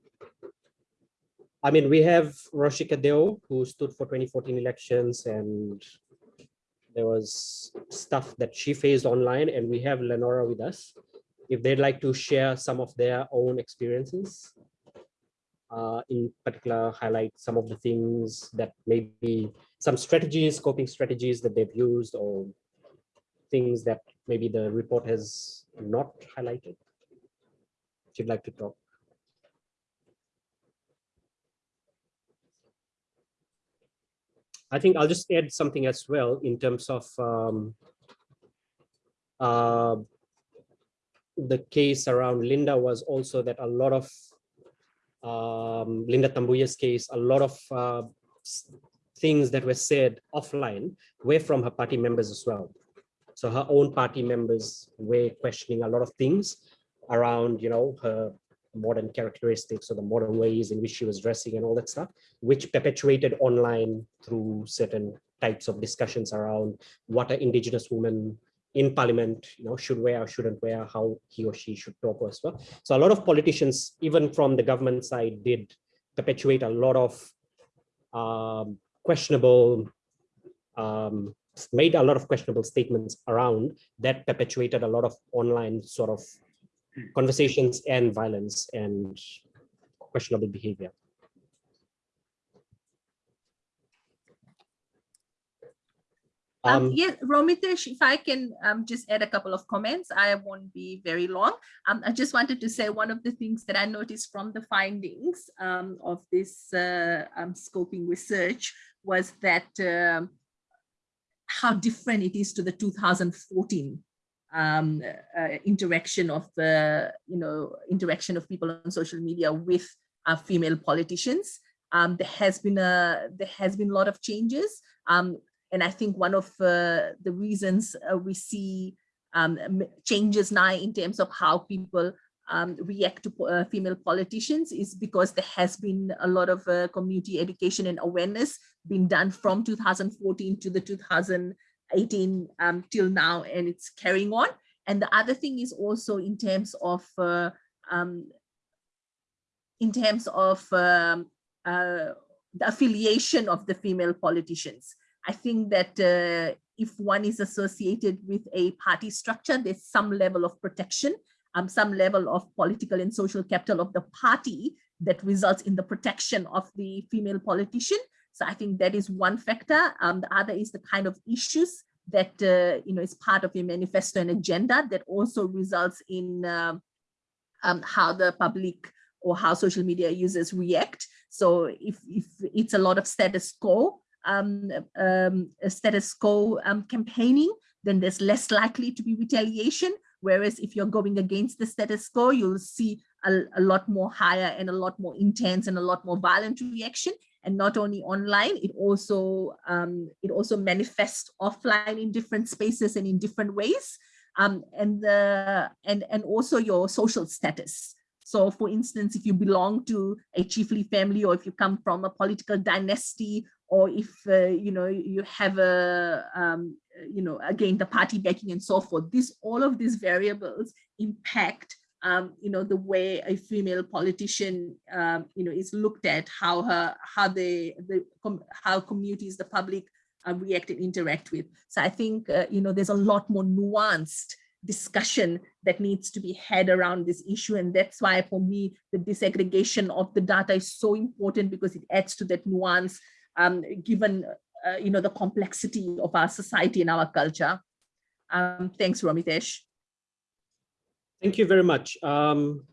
I mean, we have Roshika Deo, who stood for 2014 elections and there was stuff that she faced online and we have Lenora with us. If they'd like to share some of their own experiences, uh, in particular highlight some of the things that maybe some strategies, coping strategies that they've used or things that maybe the report has not highlighted? If you'd like to talk. I think I'll just add something as well in terms of um, uh, the case around Lynda was also that a lot of um, Lynda Tabuya's case, a lot of uh, things that were said offline were from her party members as well. So her own party members were questioning a lot of things around, you know, her modern characteristics or the modern ways in which she was dressing and all that stuff, which perpetuated online through certain types of discussions around what an indigenous woman in parliament, you know, should wear or shouldn't wear, how he or she should talk as well. So a lot of politicians, even from the government side, did perpetuate a lot of um, questionable, um, made a lot of questionable statements around that perpetuated a lot of online sort of conversations and violence and questionable behavior. Um, Um, yeah, Romitesh, if I can um, just add a couple of comments, I won't be very long. Um, I just wanted to say one of the things that I noticed from the findings um, of this uh, um, scoping research was that um, how different it is to the 2014 um, uh, interaction of the, you know, interaction of people on social media with uh, female politicians. Um, there has been a there has been a lot of changes. Um, and I think one of uh, the reasons uh, we see um, changes now in terms of how people um, react to uh, female politicians is because there has been a lot of uh, community education and awareness being done from 2014 to the 2018 um, till now, and it's carrying on. And the other thing is also in terms of uh, um, in terms of um, uh, the affiliation of the female politicians. I think that uh, if one is associated with a party structure, there's some level of protection, um, some level of political and social capital of the party that results in the protection of the female politician. So I think that is one factor. Um, the other is the kind of issues that uh, you know is part of your manifesto and agenda that also results in um, um, how the public or how social media users react. So if, if it's a lot of status quo, um, um, status quo um, campaigning, then there's less likely to be retaliation. Whereas if you're going against the status quo, you'll see a, a lot more higher and a lot more intense and a lot more violent reaction. And not only online, it also um, it also manifests offline in different spaces and in different ways. Um, and the and and also your social status. So for instance, if you belong to a chiefly family or if you come from a political dynasty or if uh, you know you have a um, you know again the party backing and so forth this all of these variables impact um, you know the way a female politician um, you know is looked at how her how the how communities the public uh, react and interact with so i think uh, you know there's a lot more nuanced discussion that needs to be had around this issue and that's why for me the disaggregation of the data is so important because it adds to that nuance um, given uh, you know the complexity of our society and our culture. Um, thanks, Romitesh. Thank you very much. Um,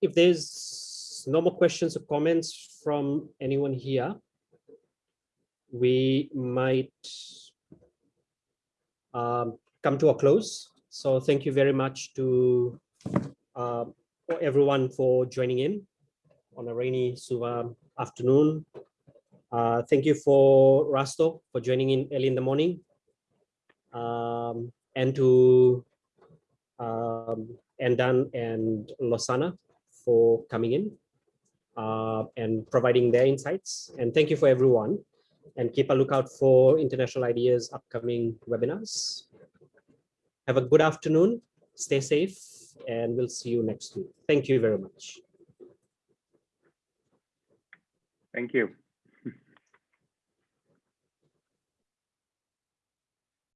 if there's no more questions or comments from anyone here, we might um, come to a close. So thank you very much to uh, everyone for joining in on a rainy Suva afternoon. Uh, thank you for Rasto for joining in early in the morning. Um, and to um, and Losana for coming in uh, and providing their insights. And thank you for everyone. And keep a lookout for International IDEA's upcoming webinars. Have a good afternoon, stay safe, and we'll see you next week. Thank you very much. Thank you.